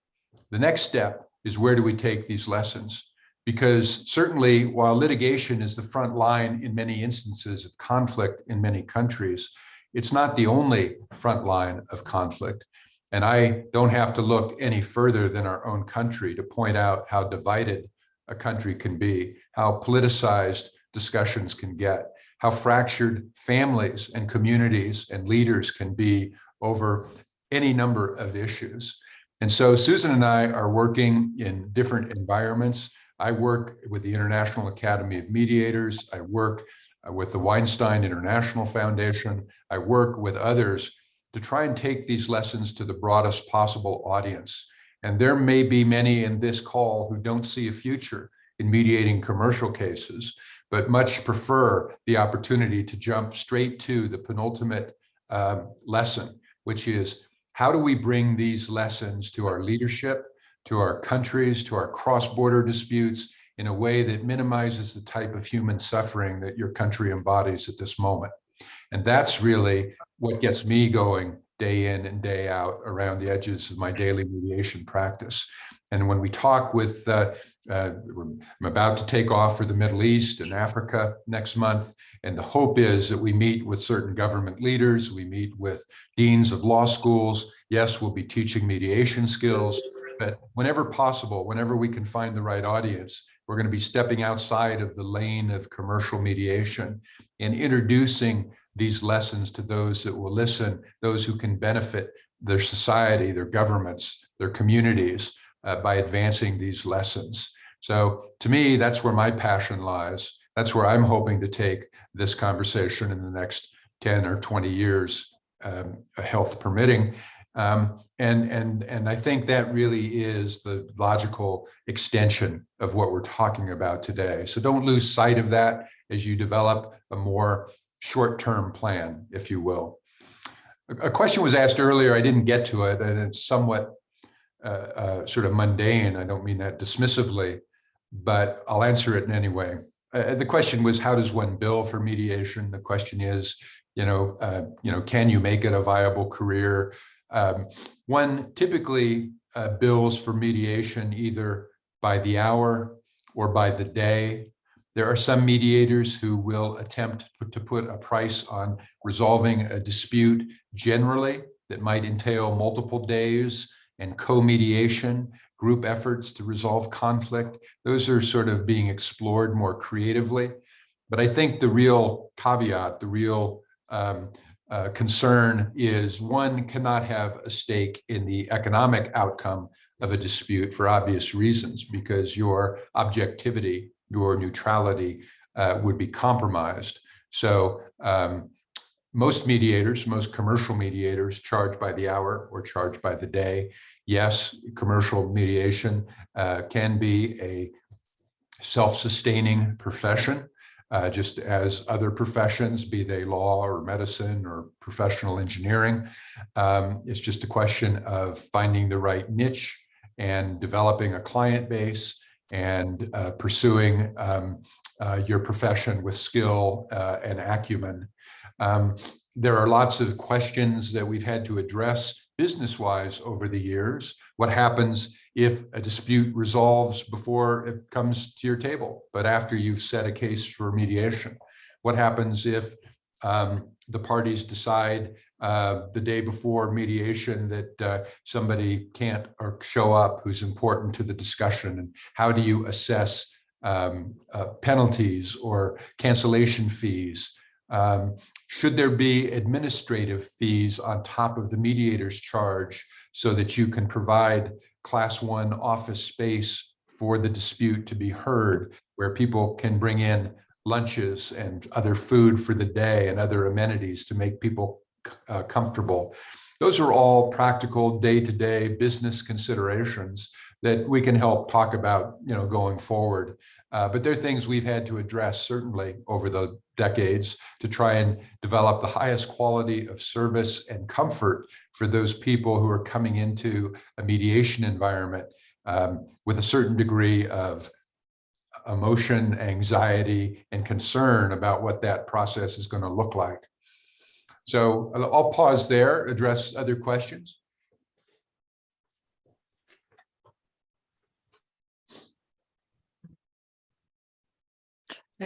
The next step is where do we take these lessons? Because certainly while litigation is the front line in many instances of conflict in many countries, it's not the only front line of conflict. And I don't have to look any further than our own country to point out how divided a country can be, how politicized discussions can get, how fractured families and communities and leaders can be over any number of issues. And so Susan and I are working in different environments. I work with the International Academy of Mediators. I work uh, with the Weinstein International Foundation. I work with others to try and take these lessons to the broadest possible audience. And there may be many in this call who don't see a future in mediating commercial cases, but much prefer the opportunity to jump straight to the penultimate um, lesson, which is how do we bring these lessons to our leadership, to our countries, to our cross-border disputes in a way that minimizes the type of human suffering that your country embodies at this moment. And that's really what gets me going day in and day out around the edges of my daily mediation practice. And when we talk with, uh, uh, I'm about to take off for the Middle East and Africa next month. And the hope is that we meet with certain government leaders, we meet with deans of law schools. Yes, we'll be teaching mediation skills, but whenever possible, whenever we can find the right audience, we're going to be stepping outside of the lane of commercial mediation and introducing these lessons to those that will listen, those who can benefit their society, their governments, their communities uh, by advancing these lessons. So to me, that's where my passion lies. That's where I'm hoping to take this conversation in the next 10 or 20 years, um, health permitting. Um, and, and, and I think that really is the logical extension of what we're talking about today. So don't lose sight of that as you develop a more short-term plan, if you will. A, question was asked earlier, I didn't get to it, and it's somewhat uh, uh, sort of mundane. I don't mean that dismissively, but I'll answer it in way. Uh, the question was, how does one bill for mediation? The question is, you know, uh, you know, can you make it a viable career? Um, one typically uh, bills for mediation either by the hour or by the day. There are some mediators who will attempt to put a price on resolving a dispute generally that might entail multiple days and co-mediation, group efforts to resolve conflict. Those are sort of being explored more creatively. But I think the real caveat, the real um, uh, concern is one cannot have a stake in the economic outcome of a dispute for obvious reasons, because your objectivity, your neutrality uh, would be compromised. So um, most mediators, most commercial mediators charge by the hour or charge by the day. Yes, commercial mediation uh, can be a self-sustaining profession uh, just as other professions, be they law or medicine or professional engineering. Um, it's just a question of finding the right niche and developing a client base and uh, pursuing um, uh, your profession with skill uh, and acumen. Um, there are lots of questions that we've had to address business-wise over the years. What happens if a dispute resolves before it comes to your table, but after you've set a case for mediation? What happens if um, the parties decide uh, the day before mediation that uh, somebody can't or show up who's important to the discussion? And how do you assess um, uh, penalties or cancellation fees? Um, should there be administrative fees on top of the mediator's charge so that you can provide class one office space for the dispute to be heard, where people can bring in lunches and other food for the day and other amenities to make people uh, comfortable. Those are all practical day-to-day business considerations that we can help talk about, you know, going forward. Uh, but they're things we've had to address certainly over the decades to try and develop the highest quality of service and comfort for those people who are coming into a mediation environment um, with a certain degree of emotion, anxiety, and concern about what that process is going to look like. So I'll I'll pause there, address other questions.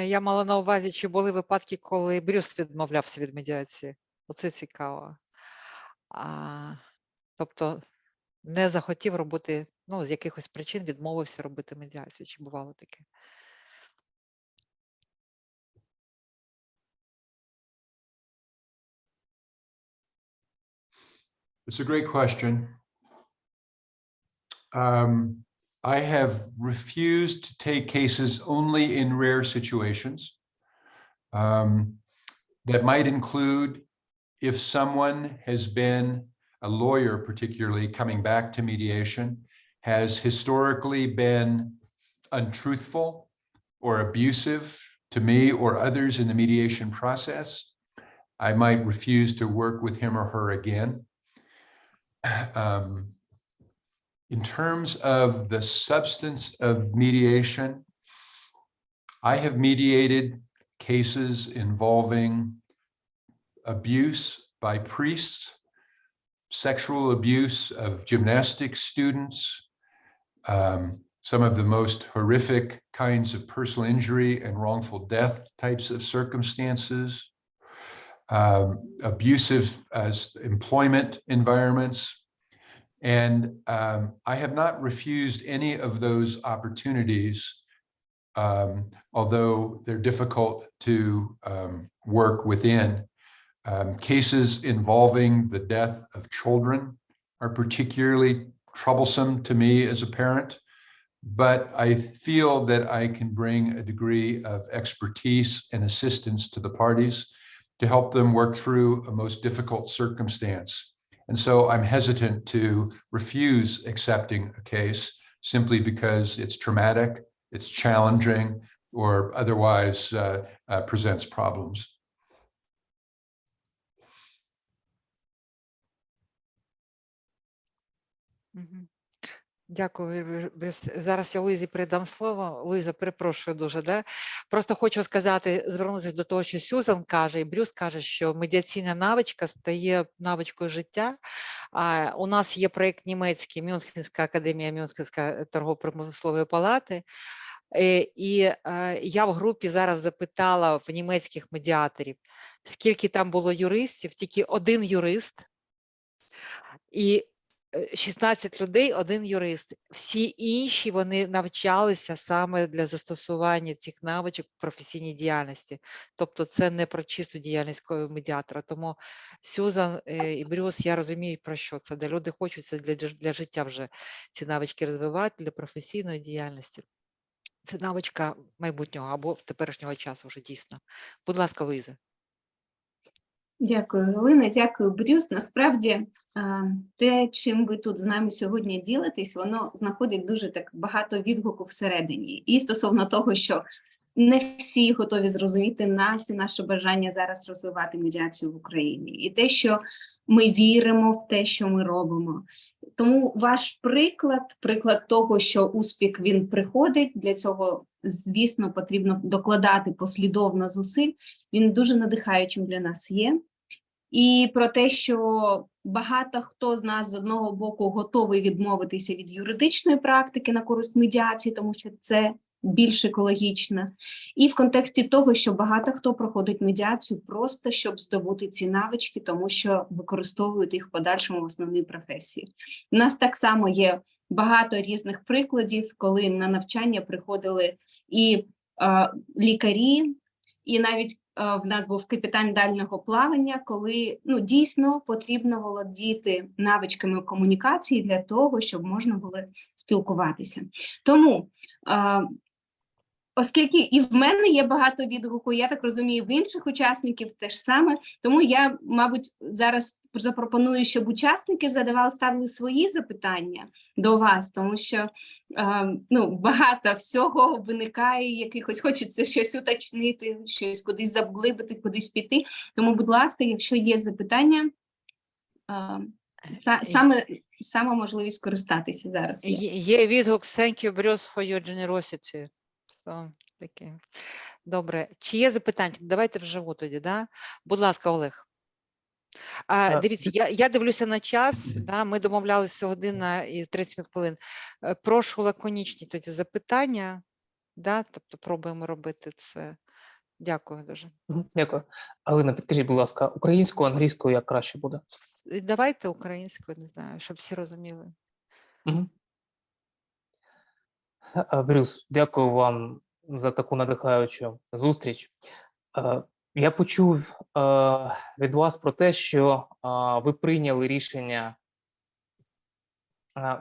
Я мала на увазі, чи були випадки, коли Брюс відмовлявся від медіації. Оце цікаво. А, тобто не захотів робити, ну, з якихось причин відмовився робити медіацію. Чи бувало таке? It's a great question. Um, I have refused to take cases only in rare situations. Um, that might include if someone has been a lawyer, particularly coming back to mediation, has historically been untruthful or abusive to me or others in the mediation process. I might refuse to work with him or her again. [clears throat] Um, in terms of the substance of mediation, I have mediated cases involving abuse by priests, sexual abuse of gymnastics students, um, some of the most horrific kinds of personal injury and wrongful death types of circumstances, um, abusive employment environments. And um, I have not refused any of those opportunities, um, although they're difficult to um, work within. Um, cases involving the death of children are particularly troublesome to me as a parent, but I feel that I can bring a degree of expertise and assistance to the parties to help them work through a most difficult circumstance. And so I'm hesitant to refuse accepting a case simply because it's traumatic, it's challenging, or otherwise uh, uh, presents problems. Дякую. Зараз я Луїзі передам слово. Луїза, перепрошую дуже. Да? Просто хочу сказати, звернутися до того, що Сюзан каже, і Брюс каже, що медіаційна навичка стає навичкою життя. А, у нас є проєкт німецький, Мюнхенська академія Мюнхенська торгово-промислової палати. Е, І е, я в групі зараз запитала в німецьких медіаторів, скільки там було юристів, тільки один юрист. І 16 людей, один юрист. Всі інші вони навчалися саме для застосування цих навичок в професійній діяльності. Тобто це не про чисту діяльність медіатора. Тому Сюзан е, і Брюс, я розумію, про що це. Де люди хочуть це для, для життя вже ці навички розвивати для професійної діяльності. Це навичка майбутнього або теперішнього часу вже дійсно. Будь ласка, Луїза. Дякую, Галина. Дякую, Брюс. Насправді, те, чим ви тут з нами сьогодні ділитесь, воно знаходить дуже так багато відгуку всередині. І стосовно того, що не всі готові зрозуміти нас і наше бажання зараз розвивати медіацію в Україні, і те, що ми віримо в те, що ми робимо. Тому ваш приклад, приклад того, що успіх він приходить, для цього, звісно, потрібно докладати послідовно зусиль. Він дуже надихаючим для нас є. І про те, що багато хто з нас з одного боку готовий відмовитися від юридичної практики на користь медіації, тому що це більш екологічно, і в контексті того, що багато хто проходить медіацію просто щоб здобути ці навички, тому що використовують їх в подальшому в основній професії. У нас так само є багато різних прикладів, коли на навчання приходили і лікарі, І навіть е, в нас був капітан дальнього плавання, коли ну дійсно потрібно володіти навичками комунікації для того, щоб можна було спілкуватися. Тому е, Оскільки і в мене є багато відгуку, я так розумію, в інших учасників теж саме. Тому я, мабуть, зараз запропоную, щоб учасники задавали ставили свої запитання до вас, тому що е, ну, багато всього виникає, якихось хочеться щось уточнити, щось кудись заглибити, кудись піти. Тому, будь ласка, якщо є запитання, е, саме, саме можливість скористатися зараз. є відгук Thank you, Bruce, for your generosity. So, таке. Добре. Чи є запитання? Давайте вживу тоді, да? Будь ласка, Олег. А, дивіться, я, я дивлюся на час, да, ми домовлялися година і 30 хвилин. Е, Прошу лаконічні тоді запитання, да, тобто пробуємо робити це. Дякую дуже. Дякую. Галина, підкажіть, будь ласка, українською, англійською як краще буде? Давайте українською, не знаю, щоб всі розуміли. Мгм. Брюс, дякую вам за таку надихаючу зустріч. Я почув від вас про те, що ви прийняли рішення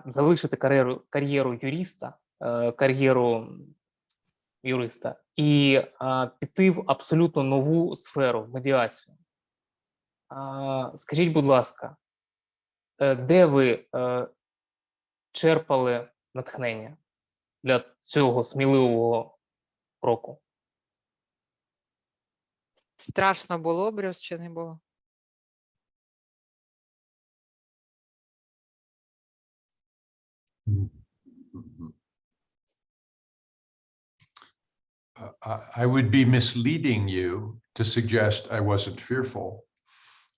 залишити кар'єру кар'єру юриста, е, кар'єру юриста і піти в абсолютно нову сферу медіацію. Скажіть, будь ласка, е, де ви е, черпали натхнення для цього сміливого кроку? Страшно було, Брюс, чи не було? Uh, I would be misleading you to suggest I wasn't fearful.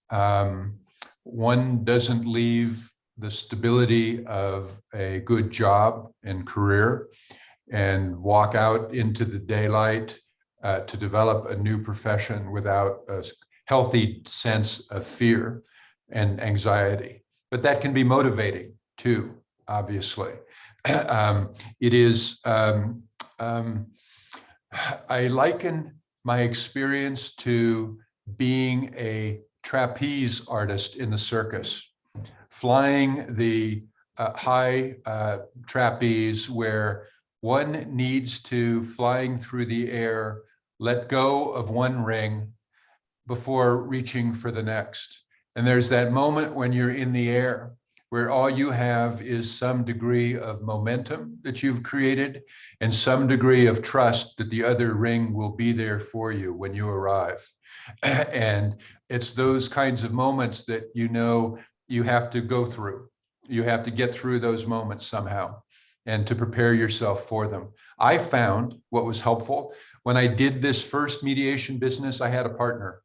Um, one doesn't leave the stability of a good job and career and walk out into the daylight uh, to develop a new profession without a healthy sense of fear and anxiety. But that can be motivating too, obviously. [clears throat] Um, it is um, um, I liken my experience to being a trapeze artist in the circus, flying the uh, high uh, trapeze where one needs to, flying through the air, let go of one ring before reaching for the next. And there's that moment when you're in the air where all you have is some degree of momentum that you've created and some degree of trust that the other ring will be there for you when you arrive. [clears throat] And it's those kinds of moments that you know you have to go through. You have to get through those moments somehow and to prepare yourself for them. I found what was helpful when I did this first mediation business, I had a partner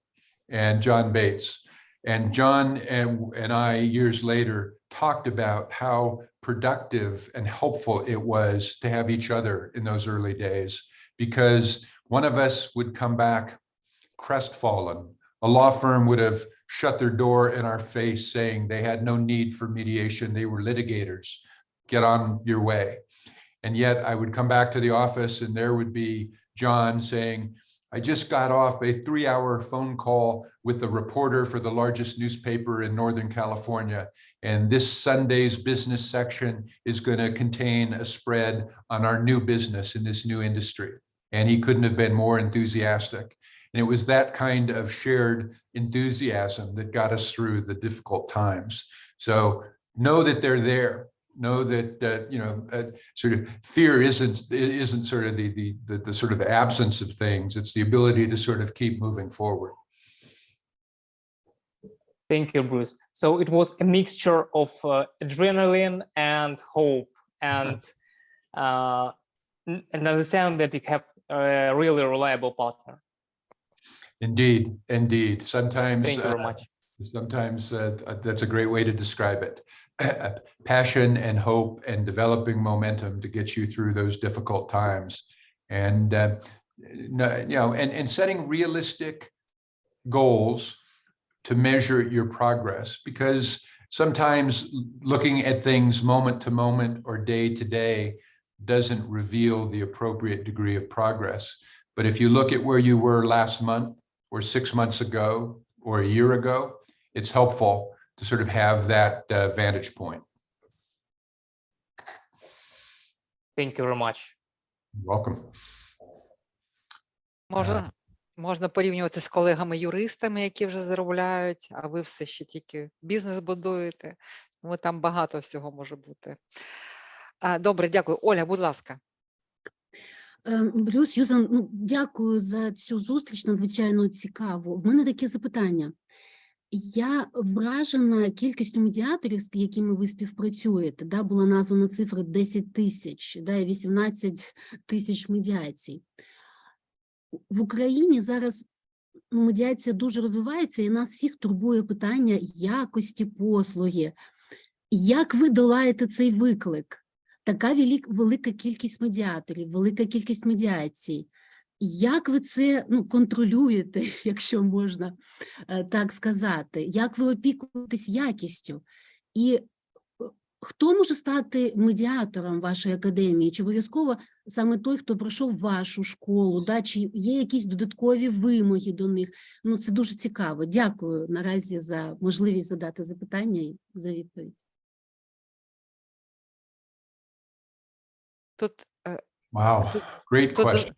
and John Bates. And John and, and I, years later, talked about how productive and helpful it was to have each other in those early days because one of us would come back crestfallen. A law firm would have shut their door in our face saying they had no need for mediation. They were litigators. Get on your way. And yet I would come back to the office and there would be John saying, I just got off a three hour phone call with a reporter for the largest newspaper in Northern California. And this Sunday's business section is going to contain a spread on our new business in this new industry. And he couldn't have been more enthusiastic. And it was that kind of shared enthusiasm that got us through the difficult times. So know that they're there. Know that, uh, you know, uh, sort of fear isn't, isn't sort of the, the, the, the sort of absence of things. It's the ability to sort of keep moving forward. Thank you, Bruce. So it was a mixture of uh, adrenaline and hope, and [laughs] uh, and understand that you have a really reliable partner. Indeed, indeed. Sometimes, Thank you very uh, much. sometimes uh, that's a great way to describe it. [clears throat] Passion and hope and developing momentum to get you through those difficult times. And, uh, you know, and, and setting realistic goals to measure your progress because sometimes looking at things moment to moment or day to day doesn't reveal the appropriate degree of progress. But if you look at where you were last month or six months ago or a year ago, it's helpful to sort of have that uh, vantage point. Thank you very much. Welcome. Можна, можна порівнювати з колегами-юристами, які вже заробляють, а ви все ще тільки бізнес будуєте. Тому там багато всього може бути. Добре, дякую. Оля, будь ласка. Ем, Брюс, Юзан, ну, дякую за цю зустріч, надзвичайно цікаво. В мене таке запитання. Я вражена кількістю медіаторів, з якими ви співпрацюєте. Да, була названа цифра 10 тисяч, да, і 18 тисяч медіацій. В Україні зараз медіація дуже розвивається, і нас всіх турбує питання якості послуги. Як ви долаєте цей виклик? Така велик- велика кількість медіаторів, велика кількість медіацій. Як ви це ну, контролюєте, [laughs] якщо можна е, так сказати? Як ви опікуєтесь якістю? І е, хто може стати медіатором вашої академії? Чи обов'язково саме той, хто пройшов вашу школу? Да? Чи є якісь додаткові вимоги до них? Ну, це дуже цікаво. Дякую наразі за можливість задати запитання і за відповідь. uh, wow, great question.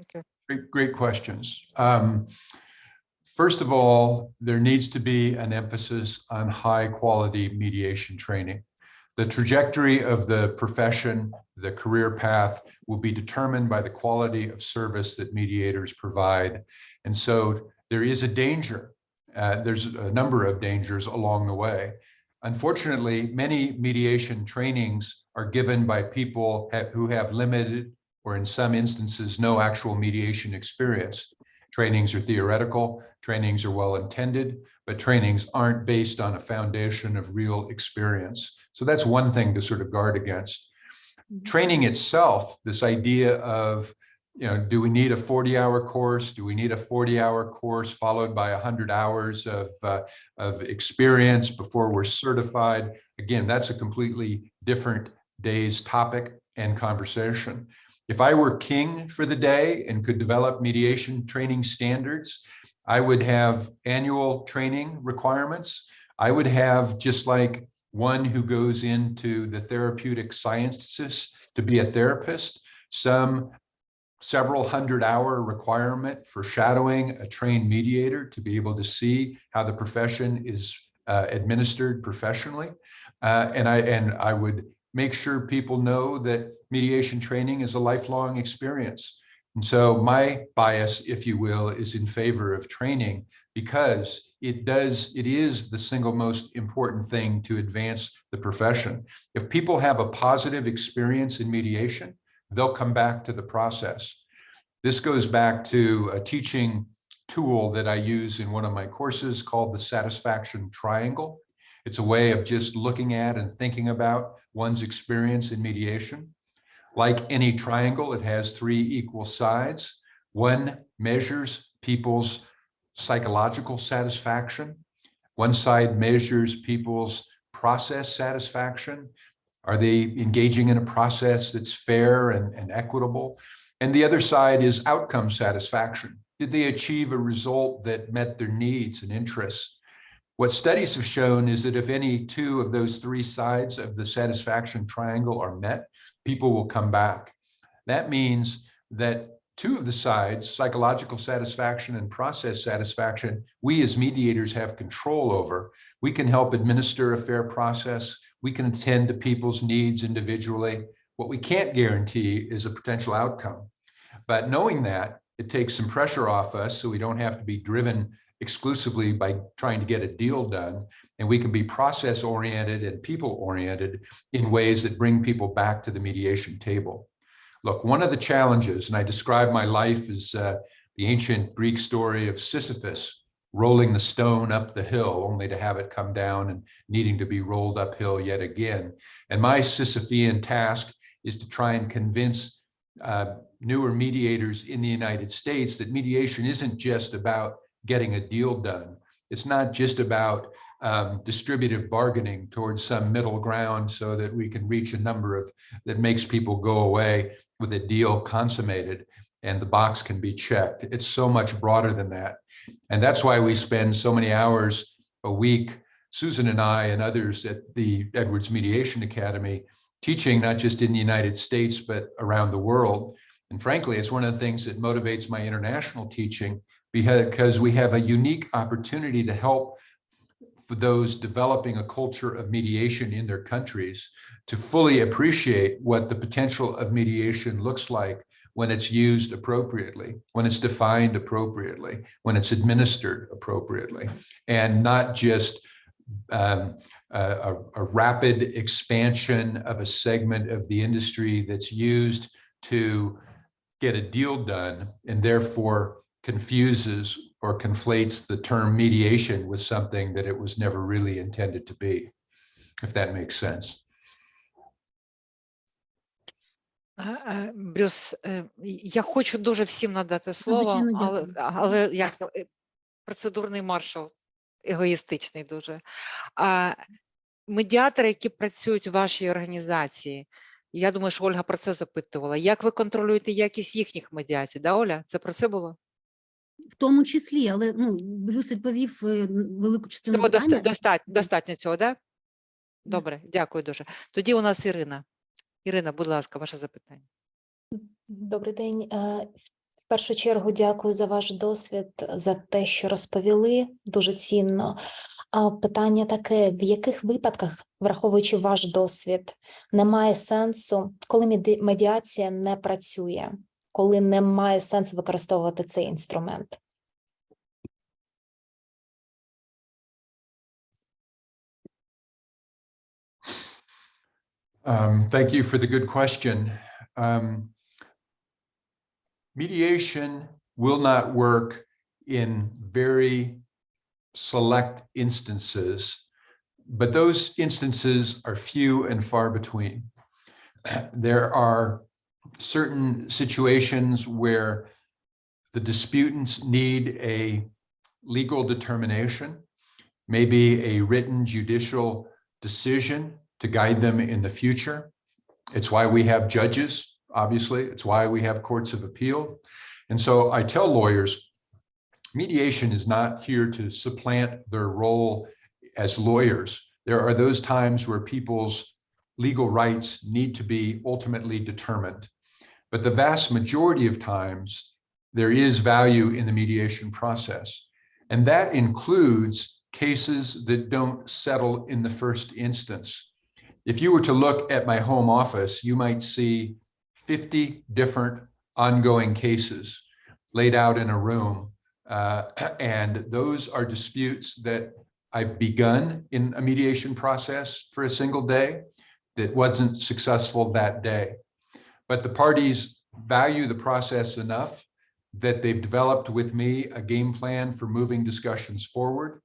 Okay. Great, great questions. Um, first of all, there needs to be an emphasis on high quality mediation training. The trajectory of the profession, the career path will be determined by the quality of service that mediators provide. And so there is a danger. Uh, there's a number of dangers along the way. Unfortunately, many mediation trainings are given by people ha- who have limited or in some instances, no actual mediation experience. Trainings are theoretical, trainings are well-intended, but trainings aren't based on a foundation of real experience. So that's one thing to sort of guard against. Training itself, this idea of, you know, do we need a 40-hour course? Do we need a 40-hour course followed by 100 hours of, uh, of experience before we're certified? Again, that's a completely different day's topic and conversation. If I were king for the day and could develop mediation training standards, I would have annual training requirements. I would have just like one who goes into the therapeutic sciences to be a therapist, some several hundred hour requirement for shadowing a trained mediator to be able to see how the profession is uh, administered professionally. Uh, and I and I would make sure people know that mediation training is a lifelong experience. And so my bias, if you will, is in favor of training because it does, it is the single most important thing to advance the profession. If people have a positive experience in mediation, they'll come back to the process. This goes back to a teaching tool that I use in one of my courses called the satisfaction triangle. It's a way of just looking at and thinking about one's experience in mediation. Like any triangle, it has three equal sides. One measures people's psychological satisfaction. One side measures people's process satisfaction. Are they engaging in a process that's fair and, and equitable? And the other side is outcome satisfaction. Did they achieve a result that met their needs and interests? What studies have shown is that if any two of those three sides of the satisfaction triangle are met, people will come back. That means that two of the sides, psychological satisfaction and process satisfaction, we as mediators have control over. We can help administer a fair process. We can attend to people's needs individually. What we can't guarantee is a potential outcome. But knowing that, it takes some pressure off us so we don't have to be driven exclusively by trying to get a deal done. And we can be process oriented and people oriented in ways that bring people back to the mediation table. Look, one of the challenges, and I describe my life as uh, the ancient Greek story of Sisyphus rolling the stone up the hill only to have it come down and needing to be rolled uphill yet again. And my Sisyphean task is to try and convince uh, newer mediators in the United States that mediation isn't just about getting a deal done. It's not just about um, distributive bargaining towards some middle ground so that we can reach a number of that makes people go away with a deal consummated. and the box can be checked. It's so much broader than that. And that's why we spend so many hours a week, Susan and I and others at the Edwards Mediation Academy, teaching not just in the United States, but around the world. And frankly, it's one of the things that motivates my international teaching because we have a unique opportunity to help for those developing a culture of mediation in their countries to fully appreciate what the potential of mediation looks like when it's used appropriately, when it's defined appropriately, when it's administered appropriately, and not just um, a, a- a rapid expansion of a segment of the industry that's used to get a deal done and therefore confuses or conflates the term mediation with something that it was never really intended to be, if that makes sense. Брюс, е, я хочу дуже всім надати слово, але, але як е, процедурний маршал, егоїстичний дуже. А медіатори, які працюють у вашій організації, я думаю, що Ольга про це запитувала. Як ви контролюєте якість їхніх медіацій? Да, Оля? Це про це було? В тому числі, але ну, Брюс відповів е, велику частину Цього питання. достатньо, достатньо цього, да? Добре, дякую дуже. Тоді у нас Ірина. Ірина, будь ласка, ваше запитання. Добрий день. Е, В першу чергу дякую за ваш досвід, за те, що розповіли. Дуже цінно. А питання таке: в яких випадках, враховуючи ваш досвід, немає сенсу, коли медіація не працює, коли немає сенсу використовувати цей інструмент? Um, thank you for the good question. Um, mediation will not work in very select instances, but those instances are few and far between. [clears throat] There are certain situations where the disputants need a legal determination, maybe a written judicial decision to guide them in the future. It's why we have judges, obviously. It's why we have courts of appeal. And so I tell lawyers, mediation is not here to supplant their role as lawyers. There are those times where people's legal rights need to be ultimately determined. But the vast majority of times, there is value in the mediation process. And that includes cases that don't settle in the first instance. If you were to look at my home office, you might see 50 different ongoing cases laid out in a room. Uh, [clears throat] and those are disputes that I've begun in a mediation process for a single day that wasn't successful that day. But the parties value the process enough that they've developed with me a game plan for moving discussions forward.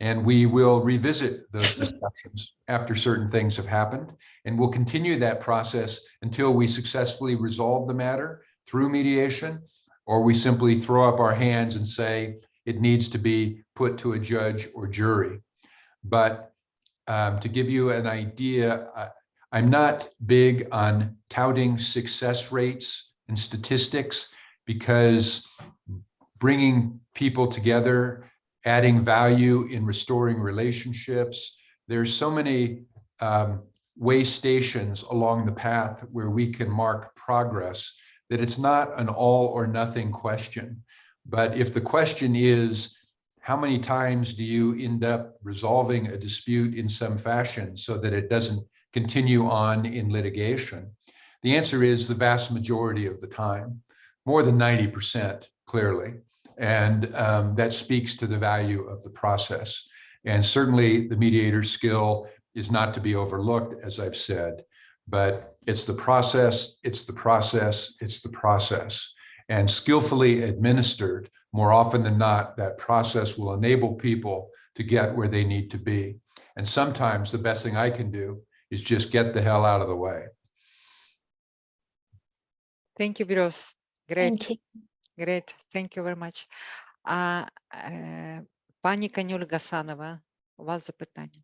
And we will revisit those [laughs] discussions after certain things have happened. And we'll continue that process until we successfully resolve the matter through mediation, or we simply throw up our hands and say it needs to be put to a judge or jury. But um, to give you an idea, I- I'm not big on touting success rates and statistics because bringing people together, adding value in restoring relationships. There's so many um, way stations along the path where we can mark progress that it's not an all or nothing question. But if the question is, how many times do you end up resolving a dispute in some fashion so that it doesn't continue on in litigation? The answer is the vast majority of the time, more than 90% clearly. And um, that speaks to the value of the process. And certainly the mediator's skill is not to be overlooked, as I've said, but it's the process, it's the process, it's the process. And skillfully administered, more often than not, that process will enable people to get where they need to be. And sometimes the best thing I can do is just get the hell out of the way. Thank you, Bruce. Great. Thank you. Great, thank you very much. А, е, пані Канюль Гасанова, у вас запитання.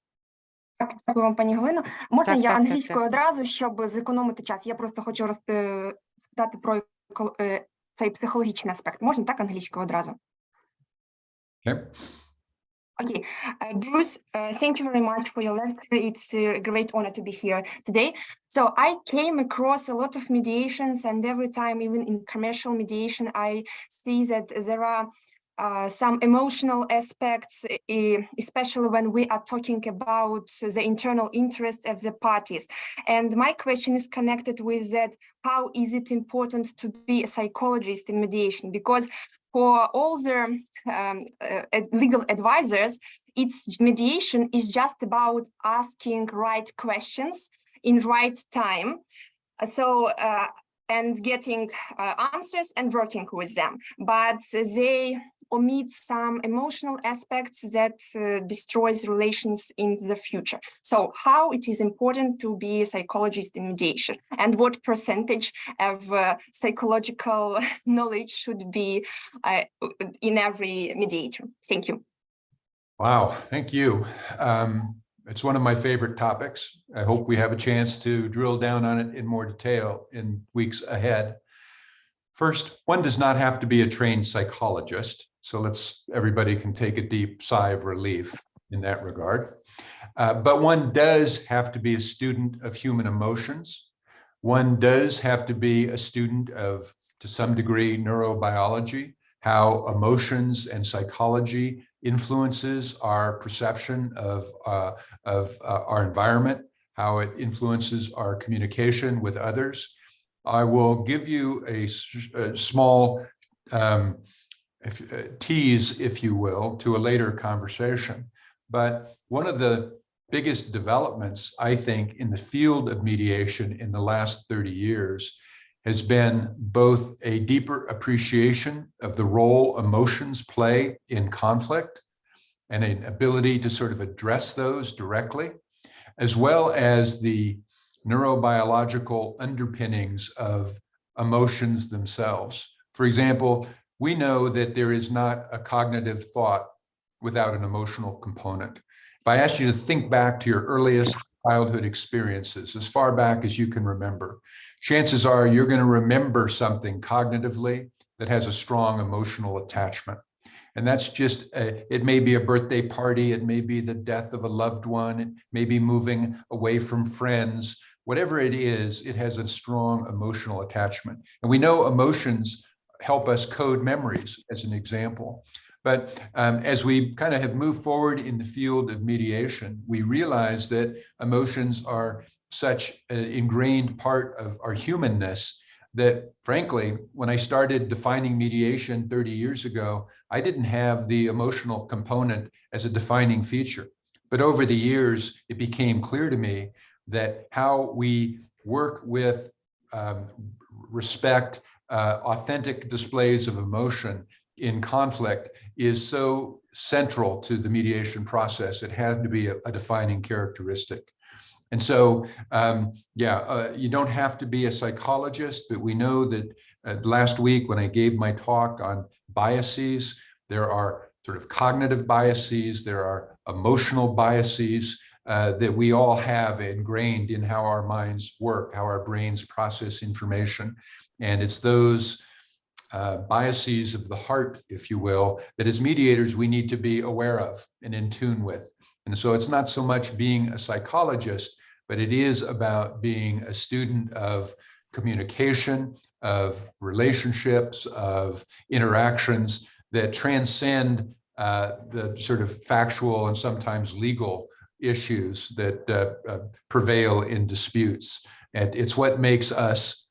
Так, дякую вам, пані Галино. Можна Так, я так, англійською так. одразу, щоб зекономити час? Я просто хочу роз- спитати про е, цей психологічний аспект. Можна так англійською одразу? Okay. Okay, uh, Bruce, uh, thank you very much for your lecture. It's a great honor to be here today. So I came across a lot of mediations and every time, even in commercial mediation, I see that there are uh, some emotional aspects, especially when we are talking about the internal interest of the parties. And my question is connected with that, how is it important to be a psychologist in mediation? Because for all the um, uh, legal advisors, it's mediation is just about asking right questions in right time. Uh, So, uh, and getting uh, answers and working with them, but they omit some emotional aspects that uh, destroys relations in the future. So how it is important to be a psychologist in mediation and what percentage of uh, psychological [laughs] knowledge should be uh, in every mediator. Thank you. Wow, thank you. Um, it's one of my favorite topics. I hope we have a chance to drill down on it in more detail in weeks ahead. First, one does not have to be a trained psychologist. So let's, everybody can take a deep sigh of relief in that regard. Uh, but one does have to be a student of human emotions. One does have to be a student of, to some degree, neurobiology, how emotions and psychology influences our perception of, uh, of uh, our environment, how it influences our communication with others. I will give you a small um, if, uh, tease, if you will, to a later conversation. But one of the biggest developments, I think, in the field of mediation in the last 30 years has been both a deeper appreciation of the role emotions play in conflict and an ability to sort of address those directly, as well as the neurobiological underpinnings of emotions themselves. For example, we know that there is not a cognitive thought without an emotional component. If I asked you to think back to your earliest childhood experiences, as far back as you can remember, chances are you're going to remember something cognitively that has a strong emotional attachment. And that's just, a, it may be a birthday party, it may be the death of a loved one, it may be moving away from friends. Whatever it is, it has a strong emotional attachment. And we know emotions help us code memories, as an example. But um, as we kind of have moved forward in the field of mediation, we realize that emotions are such an ingrained part of our humanness that frankly, when I started defining mediation 30 years ago, I didn't have the emotional component as a defining feature. But over the years, it became clear to me that how we work with um, respect, uh, authentic displays of emotion in conflict is so central to the mediation process. It had to be a, a defining characteristic. And so, um, yeah, uh, you don't have to be a psychologist, but we know that uh, last week when I gave my talk on biases, there are sort of cognitive biases, there are emotional biases uh, that we all have ingrained in how our minds work, how our brains process information. And it's those uh, biases of the heart, if you will, that as mediators, we need to be aware of and in tune with. And so it's not so much being a psychologist, but it is about being a student of communication, of relationships, of interactions that transcend uh, the sort of factual and sometimes legal issues that uh, uh, prevail in disputes. And it's what makes us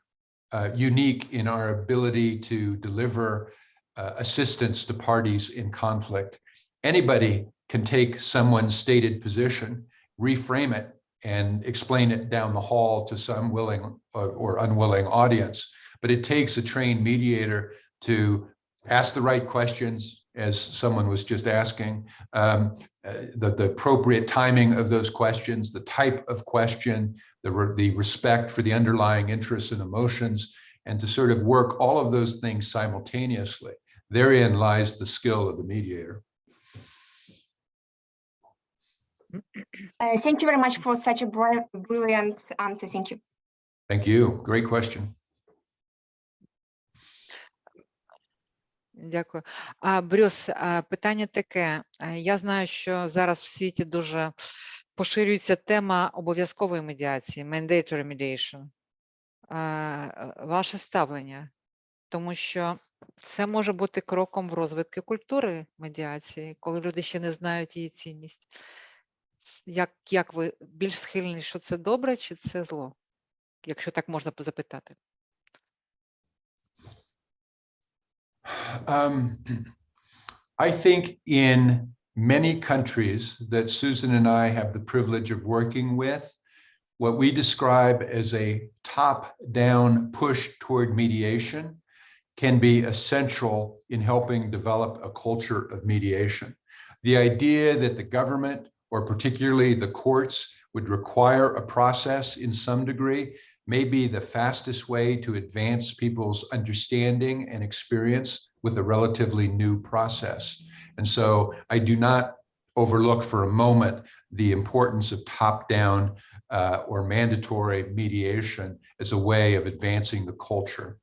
uh, unique in our ability to deliver uh, assistance to parties in conflict. Anybody can take someone's stated position, reframe it, and explain it down the hall to some willing or unwilling audience. But it takes a trained mediator to ask the right questions, as someone was just asking, um, uh, the, the appropriate timing of those questions, the type of question, the, re the respect for the underlying interests and emotions, and to sort of work all of those things simultaneously. Therein lies the skill of the mediator. Uh, thank you very much for such a brilliant answer. Thank you. Thank you. Great question. Дякую. А, Брюс, питання таке. Я знаю, що зараз в світі дуже поширюється тема обов'язкової медіації, mandatory mediation. Ваше ставлення, тому що це може бути кроком в розвитку культури медіації, коли люди ще не знають її цінність. Як, як ви більш схильні, що це добре чи це зло? Якщо так можна запитати. Um, I think in many countries that Susan and I have the privilege of working with, what we describe as a top-down push toward mediation can be essential in helping develop a culture of mediation. The idea that the government, or particularly the courts, would require a process in some degree may be the fastest way to advance people's understanding and experience with a relatively new process. And so I do not overlook for a moment the importance of top-down uh, or mandatory mediation as a way of advancing the culture.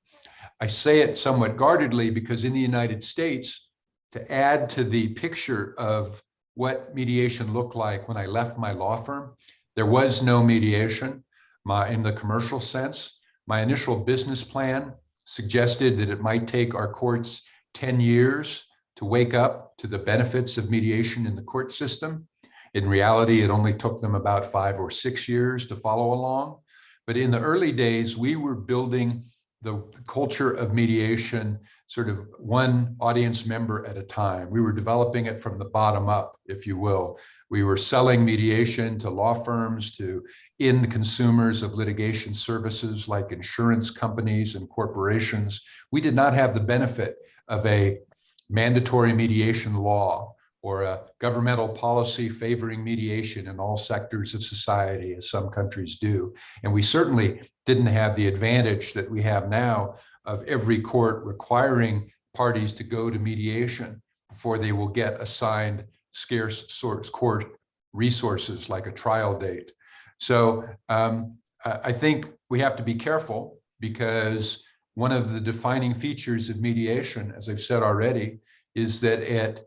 I say it somewhat guardedly because in the United States, to add to the picture of what mediation looked like when I left my law firm, there was no mediation my, in the commercial sense. My initial business plan suggested that it might take our courts 10 years to wake up to the benefits of mediation in the court system. In reality, it only took them about five or six years to follow along. But in the early days, we were building the culture of mediation sort of one audience member at a time. We were developing it from the bottom up, if you will. We were selling mediation to law firms, to end consumers of litigation services like insurance companies and corporations. We did not have the benefit of a mandatory mediation law or a governmental policy favoring mediation in all sectors of society, as some countries do. And we certainly didn't have the advantage that we have now of every court requiring parties to go to mediation before they will get assigned scarce source court resources like a trial date. So um, I think we have to be careful because one of the defining features of mediation, as I've said already, is that it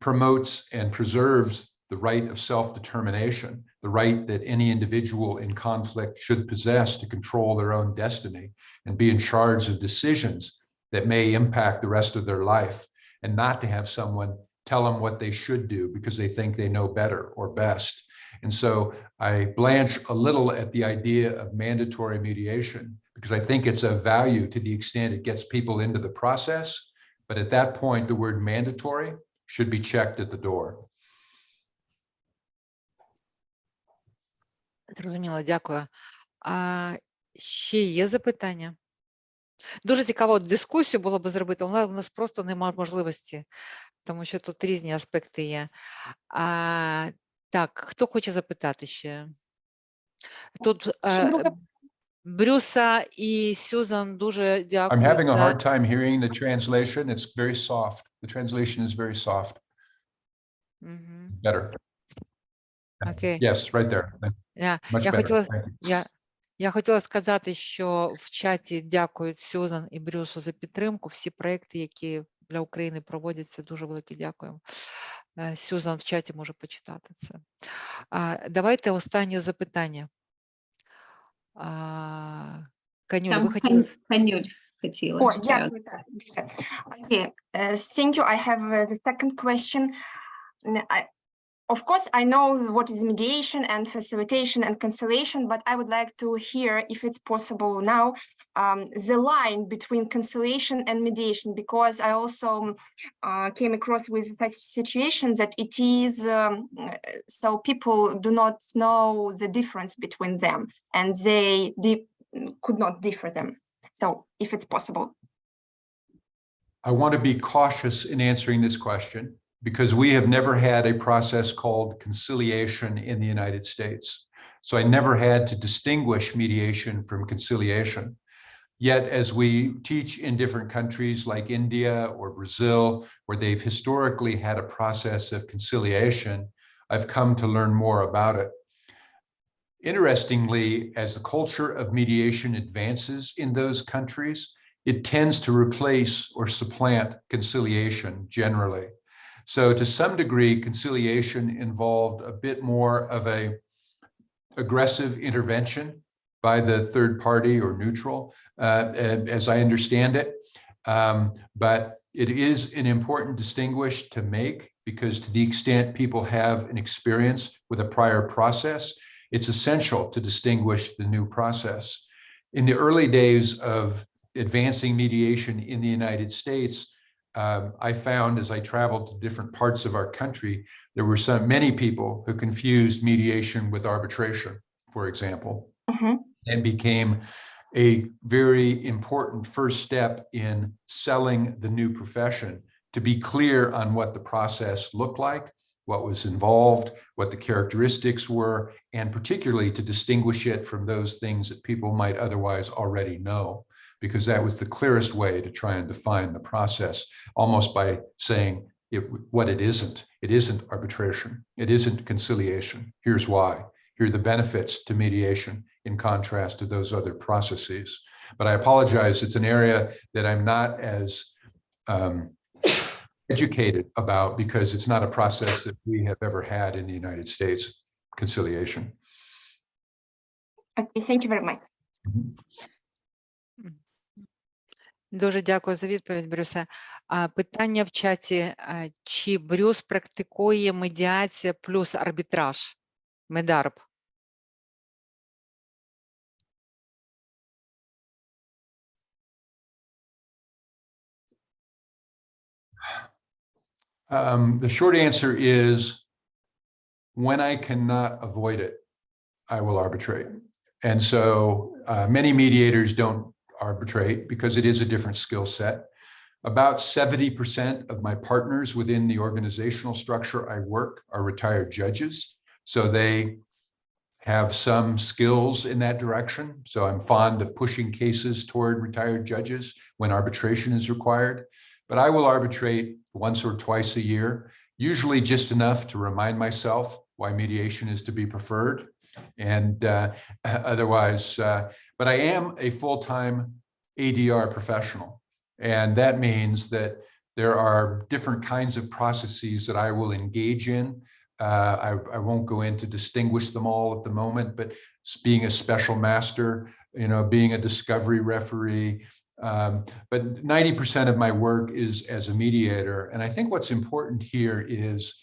promotes and preserves the right of self-determination, the right that any individual in conflict should possess to control their own destiny and be in charge of decisions that may impact the rest of their life and not to have someone tell them what they should do because they think they know better or best. And so I blanch a little at the idea of mandatory mediation because I think it's of value to the extent it gets people into the process. But at that point, the word mandatory should be checked at the door. Зрозуміло, дякую. А ще є запитання? Дуже цікаво дискусію було би зробити, але у нас просто немає можливості, тому що тут різні аспекти є. А, так, хто хоче запитати ще? Тут е, Брюса і Сюзан дуже дякую. I'm having a hard time hearing the translation. It's very soft. The translation is very soft. Мгм, Better. Окей. Yes, right there. Я, Much я better. хотіла, я, я хотіла сказати, що в чаті дякують Сюзан і Брюсу за підтримку. Всі проекти, які для України проводяться, дуже велике дякуємо. Е, Сюзан в чаті може почитати це. Давайте останнє запитання. А, Канюля, ви хотіли? Кан- Канюль хотіла О, ще. дякую. так, дуже. Okay, uh, thank you. I have uh, the second question. I, of course, I know what is mediation and facilitation and conciliation, but I would like to hear, if it's possible now, um, the line between conciliation and mediation, because I also um, uh, came across with such situations that it is um, so people do not know the difference between them, and they could not differ them. So, if it's possible. I want to be cautious in answering this question because we have never had a process called conciliation in the United States. So I never had to distinguish mediation from conciliation. Yet, as we teach in different countries like India or Brazil, where they've historically had a process of conciliation, I've come to learn more about it. Interestingly, as the culture of mediation advances in those countries, it tends to replace or supplant conciliation generally. So to some degree, conciliation involved a bit more of a aggressive intervention by the third party or neutral, as I understand it. Um, but it is an important distinguish to make because to the extent people have an experience with a prior process, it's essential to distinguish the new process. In the early days of advancing mediation in the United States, um, I found as I traveled to different parts of our country, there were some many people who confused mediation with arbitration, for example Mhm. and became a very important first step in selling the new profession to be clear on what the process looked like, what was involved, what the characteristics were, and particularly to distinguish it from those things that people might otherwise already know, because that was the clearest way to try and define the process, almost by saying it, what it isn't. It isn't arbitration. It isn't conciliation. Here's why. Here are the benefits to mediation in contrast to those other processes. But I apologize, it's an area that I'm not as um, educated about because it's not a process that we have ever had in the United States, conciliation. Okay, thank you very much. Дуже дякую за відповідь, Брюсе. А, питання в чаті: а, чи Брюс практикує медіація плюс арбітраж? Медарб. Um, the short answer is when I cannot avoid it, I will arbitrate. And so uh, many mediators don't arbitrate because it is a different skill set. About 70% of my partners within the organizational structure I work are retired judges. So they have some skills in that direction. So I'm fond of pushing cases toward retired judges when arbitration is required. But I will arbitrate once or twice a year, usually just enough to remind myself why mediation is to be preferred. And uh, [laughs] otherwise, uh, but I am a full-time ADR professional. And that means that there are different kinds of processes that I will engage in. Uh, I, I won't go in to distinguish them all at the moment, but being a special master, you know, being a discovery referee, um, but 90% of my work is as a mediator. And I think what's important here is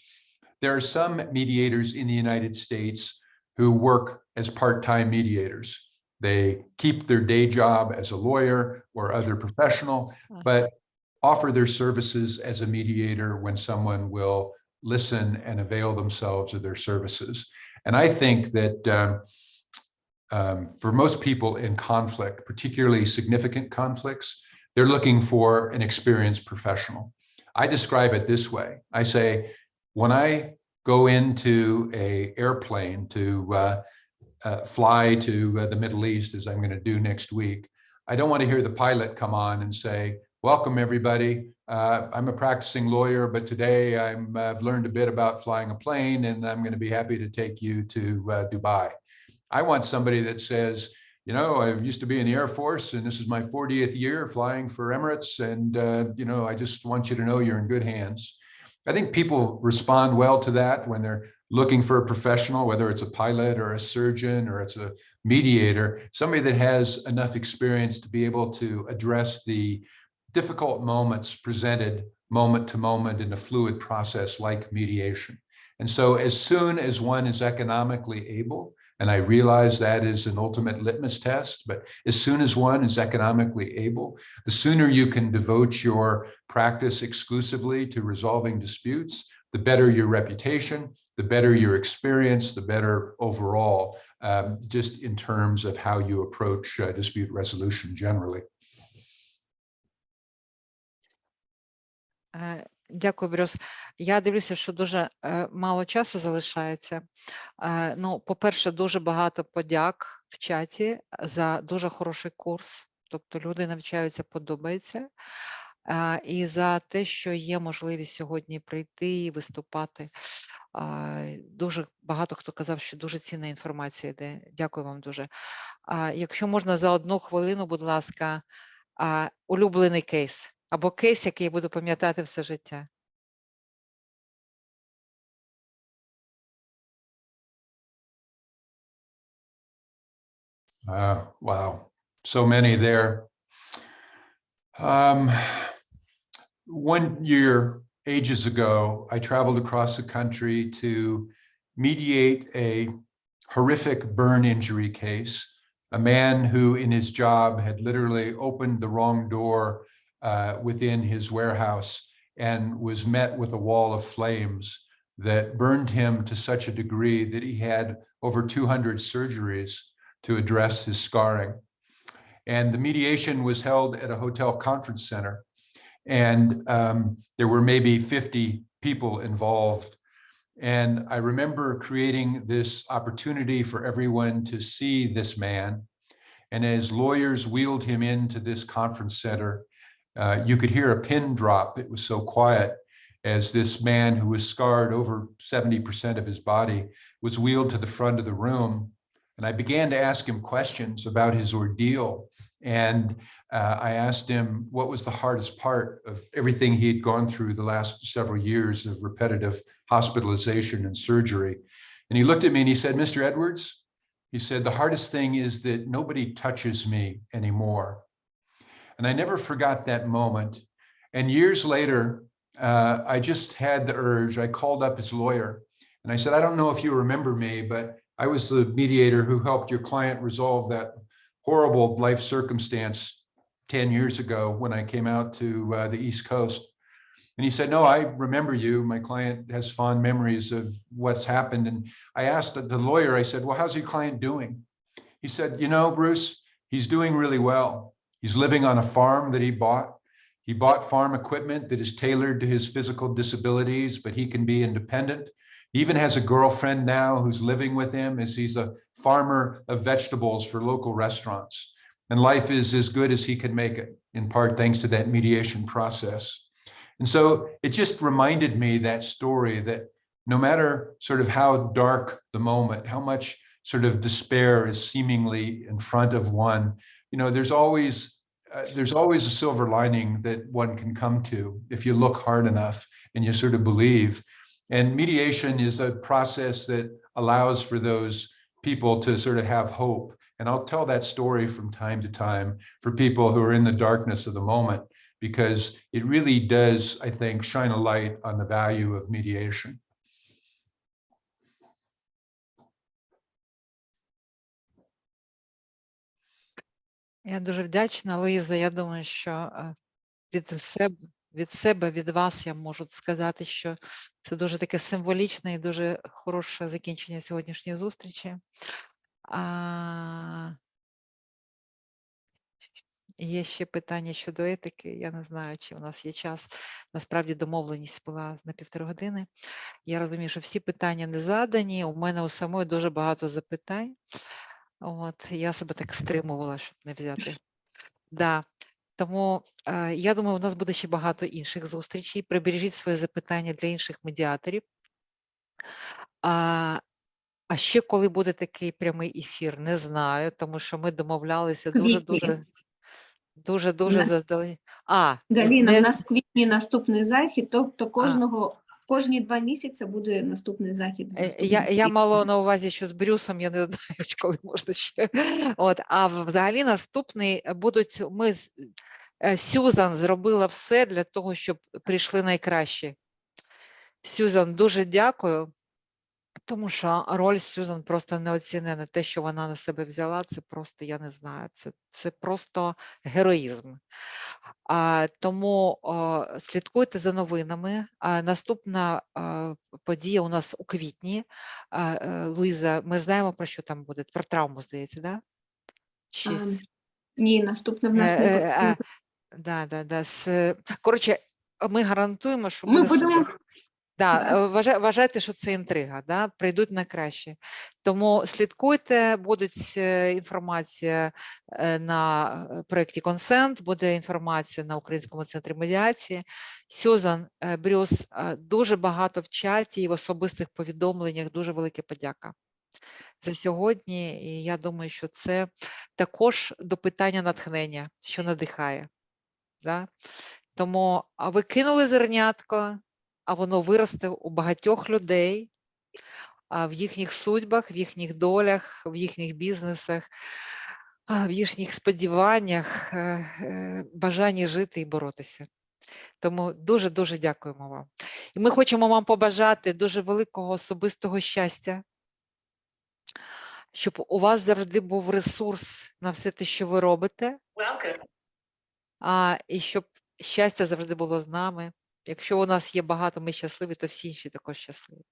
there are some mediators in the United States who work as part-time mediators. They keep their day job as a lawyer or other professional, but offer their services as a mediator when someone will listen and avail themselves of their services. And I think that um, um, for most people in conflict, particularly significant conflicts, they're looking for an experienced professional. I describe it this way. I say, when I go into a airplane to uh, uh, fly to uh, the Middle East, as I'm going to do next week, I don't want to hear the pilot come on and say, welcome everybody. Uh, I'm a practicing lawyer, but today I'm, I've learned a bit about flying a plane and I'm going to be happy to take you to uh, Dubai. I want somebody that says, you know, I used to be in the Air Force and this is my 40th year flying for Emirates. And, uh, you know, I just want you to know you're in good hands. I think people respond well to that when they're looking for a professional, whether it's a pilot or a surgeon or it's a mediator, somebody that has enough experience to be able to address the difficult moments presented moment to moment in a fluid process like mediation. And so as soon as one is economically able, and I realize that is an ultimate litmus test, but as soon as one is economically able, the sooner you can devote your practice exclusively to resolving disputes, the better your reputation, the better your experience, the better overall, um, just in terms of how you approach uh, dispute resolution generally. Е, Дякую, Брюс. Я дивлюся, що дуже е, мало часу залишається. Е, Ну, по-перше, дуже багато подяк в чаті за дуже хороший курс. Тобто люди навчаються, подобається. Е, І за те, що є можливість сьогодні прийти і виступати. Дуже багато хто казав, що дуже цінна інформація йде. Дякую вам дуже. Якщо можна за одну хвилину, будь ласка, улюблений кейс або кейс, який я буду пам'ятати все життя. Uh, wow, so many there. Um, one year, ages ago, I traveled across the country to mediate a horrific burn injury case. A man who in his job had literally opened the wrong door uh, within his warehouse and was met with a wall of flames that burned him to such a degree that he had over 200 surgeries to address his scarring. And the mediation was held at a hotel conference center. And um, there were maybe 50 people involved. And I remember creating this opportunity for everyone to see this man. And as lawyers wheeled him into this conference center, uh, you could hear a pin drop. It was so quiet as this man who was scarred over 70% of his body was wheeled to the front of the room and I began to ask him questions about his ordeal. And uh, I asked him what was the hardest part of everything he had gone through the last several years of repetitive hospitalization and surgery. And he looked at me and he said, Mr. Edwards, he said, the hardest thing is that nobody touches me anymore. And I never forgot that moment. And years later, uh, I just had the urge, I called up his lawyer and I said, I don't know if you remember me, but I was the mediator who helped your client resolve that horrible life circumstance 10 years ago when I came out to uh, the East Coast. And he said, no, I remember you. My client has fond memories of what's happened. And I asked the lawyer, I said, well, how's your client doing? He said, you know, Bruce, he's doing really well. He's living on a farm that he bought. He bought farm equipment that is tailored to his physical disabilities, but he can be independent. He even has a girlfriend now who's living with him as he's a farmer of vegetables for local restaurants. And life is as good as he can make it, in part thanks to that mediation process. And so it just reminded me that story that no matter sort of how dark the moment, how much sort of despair is seemingly in front of one, you know, there's always uh, there's always a silver lining that one can come to if you look hard enough and you sort of believe. And mediation is a process that allows for those people to sort of have hope. And I'll tell that story from time to time for people who are in the darkness of the moment, because it really does, I think, shine a light on the value of mediation. Я дуже вдячна, Луїза. Я думаю, що від себе, від себе, від вас я можу сказати, що це дуже таке символічне і дуже хороше закінчення сьогоднішньої зустрічі. А... Є ще питання щодо етики. Я не знаю, чи у нас є час. Насправді домовленість була на півтори години. Я розумію, що всі питання не задані. У мене у самої дуже багато запитань. От я себе так стримувала, щоб не взяти. Да. Тому е, я думаю, у нас буде ще багато інших зустрічей. Прибережіть свої запитання для інших медіаторів. А, а ще коли буде такий прямий ефір, не знаю, тому що ми домовлялися дуже дуже дуже дуже нас-. А Галіна, не- у нас в квітні наступний захід, тобто кожного кожні два місяці буде наступний захід. Е, Я, я мала на увазі, що з Брюсом я не [laughs] знаю, коли можна ще. От, а взагалі наступний е, будуть ми е, Сюзан зробила все для того, щоб прийшли найкращі. Сюзан, дуже дякую, тому що роль Сюзан просто неоцінена. Те, що вона на себе взяла, це просто я не знаю. Це, це просто героїзм. А, тому а, слідкуйте за новинами. А, наступна а, подія у нас у квітні. А, е, Луїза, ми знаємо про що там буде? Про травму, здається, да? Чи... А, Ні, наступне в нас Е, не е, буде. а, Да, да, да. Коротше, ми гарантуємо, що Ми буде будемо супер. Да, е, вважайте, що це інтрига, да? прийдуть на краще. Тому слідкуйте, будуть е, інформація е, на е, проєкті Консент, буде інформація на Українському центрі медіації. Сюзан, е, Брюс, дуже багато в чаті і в особистих повідомленнях. Дуже велика подяка. за сьогодні. І я думаю, що це також до питання натхнення, що надихає. Да? Тому а ви кинули зернятко, а воно виросте у багатьох людей, в їхніх судьбах, в їхніх долях, в їхніх бізнесах, в їхніх сподіваннях, е, е, бажанні жити і боротися. Тому дуже дуже дякуємо вам. І ми хочемо вам побажати дуже великого особистого щастя, щоб у вас завжди був ресурс на все те, що ви робите, а, і щоб щастя завжди було з нами. Якщо у нас є багато, ми щасливі, то всі інші також щасливі.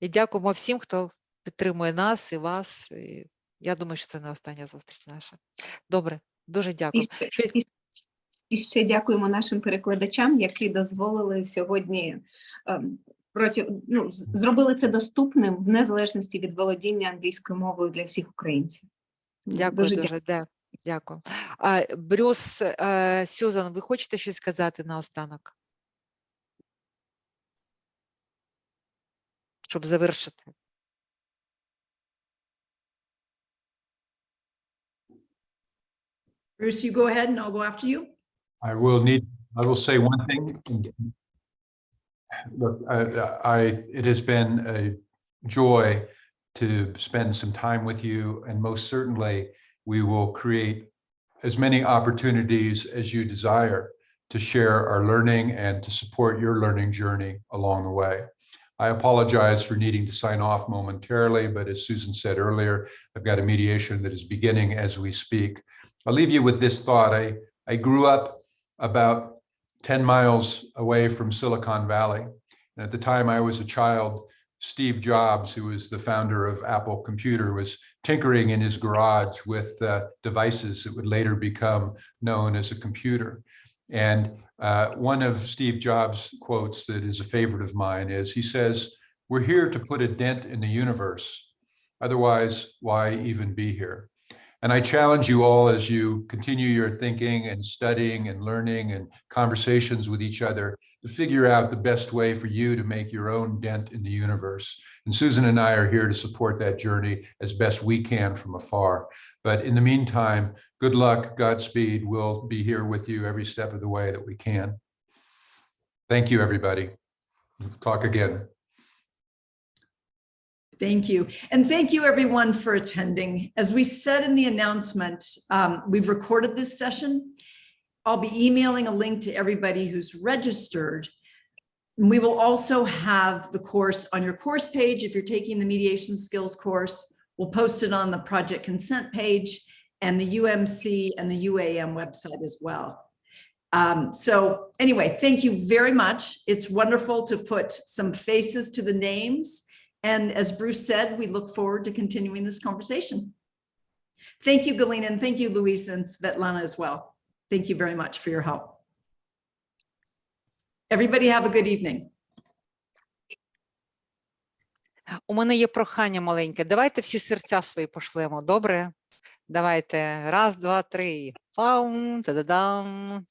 І дякуємо всім, хто підтримує нас і вас. І я думаю, що це не остання зустріч наша. Добре, дуже І дякую. ще, і, і ще дякуємо нашим перекладачам, які дозволили сьогодні ем, проти, ну, зробили це доступним в незалежності від володіння англійською мовою для всіх українців. Дякую дуже. дякую. де- Дякую. А, Брюс, е, Сюзан, ви хочете щось сказати наостанок? Щоб завершити. Bruce, you go ahead and I'll go after you. I will need, I will say one thing. Look, I, I, it has been a joy to spend some time with you and most certainly we will create as many opportunities as you desire to share our learning and to support your learning journey along the way. I apologize for needing to sign off momentarily, but as Susan said earlier, I've got a mediation that is beginning as we speak. I'll leave you with this thought. I, I grew up about 10 miles away from Silicon Valley. And at the time I was a child, Steve Jobs, who was the founder of Apple Computer, was tinkering in his garage with uh, devices that would later become known as a computer. And uh, one of Steve Jobs' quotes that is a favorite of mine is he says, We're here to put a dent in the universe. Otherwise, why even be here? And I challenge you all as you continue your thinking and studying and learning and conversations with each other to figure out the best way for you to make your own dent in the universe. And Susan and I are here to support that journey as best we can from afar. But in the meantime, good luck, Godspeed. We'll be here with you every step of the way that we can. Thank you, everybody. Talk again. Thank you. And thank you everyone for attending. As we said in the announcement, um, we've recorded this session. I'll be emailing a link to everybody who's registered. We will also have the course on your course page. If you're taking the mediation skills course, we'll post it on the project consent page and the UMC and the UAM website as well. Um, so anyway, thank you very much. It's wonderful to put some faces to the names. And as Bruce said, we look forward to continuing this conversation. Thank you, Galena, and thank you, Luis and Svetlana as well. Thank you very much for your help. Everybody have a good evening. У мене є прохання маленьке. Давайте всі серця свої пошлемо. Добре? Давайте. Раз, два, три. Паум, та-да-дам.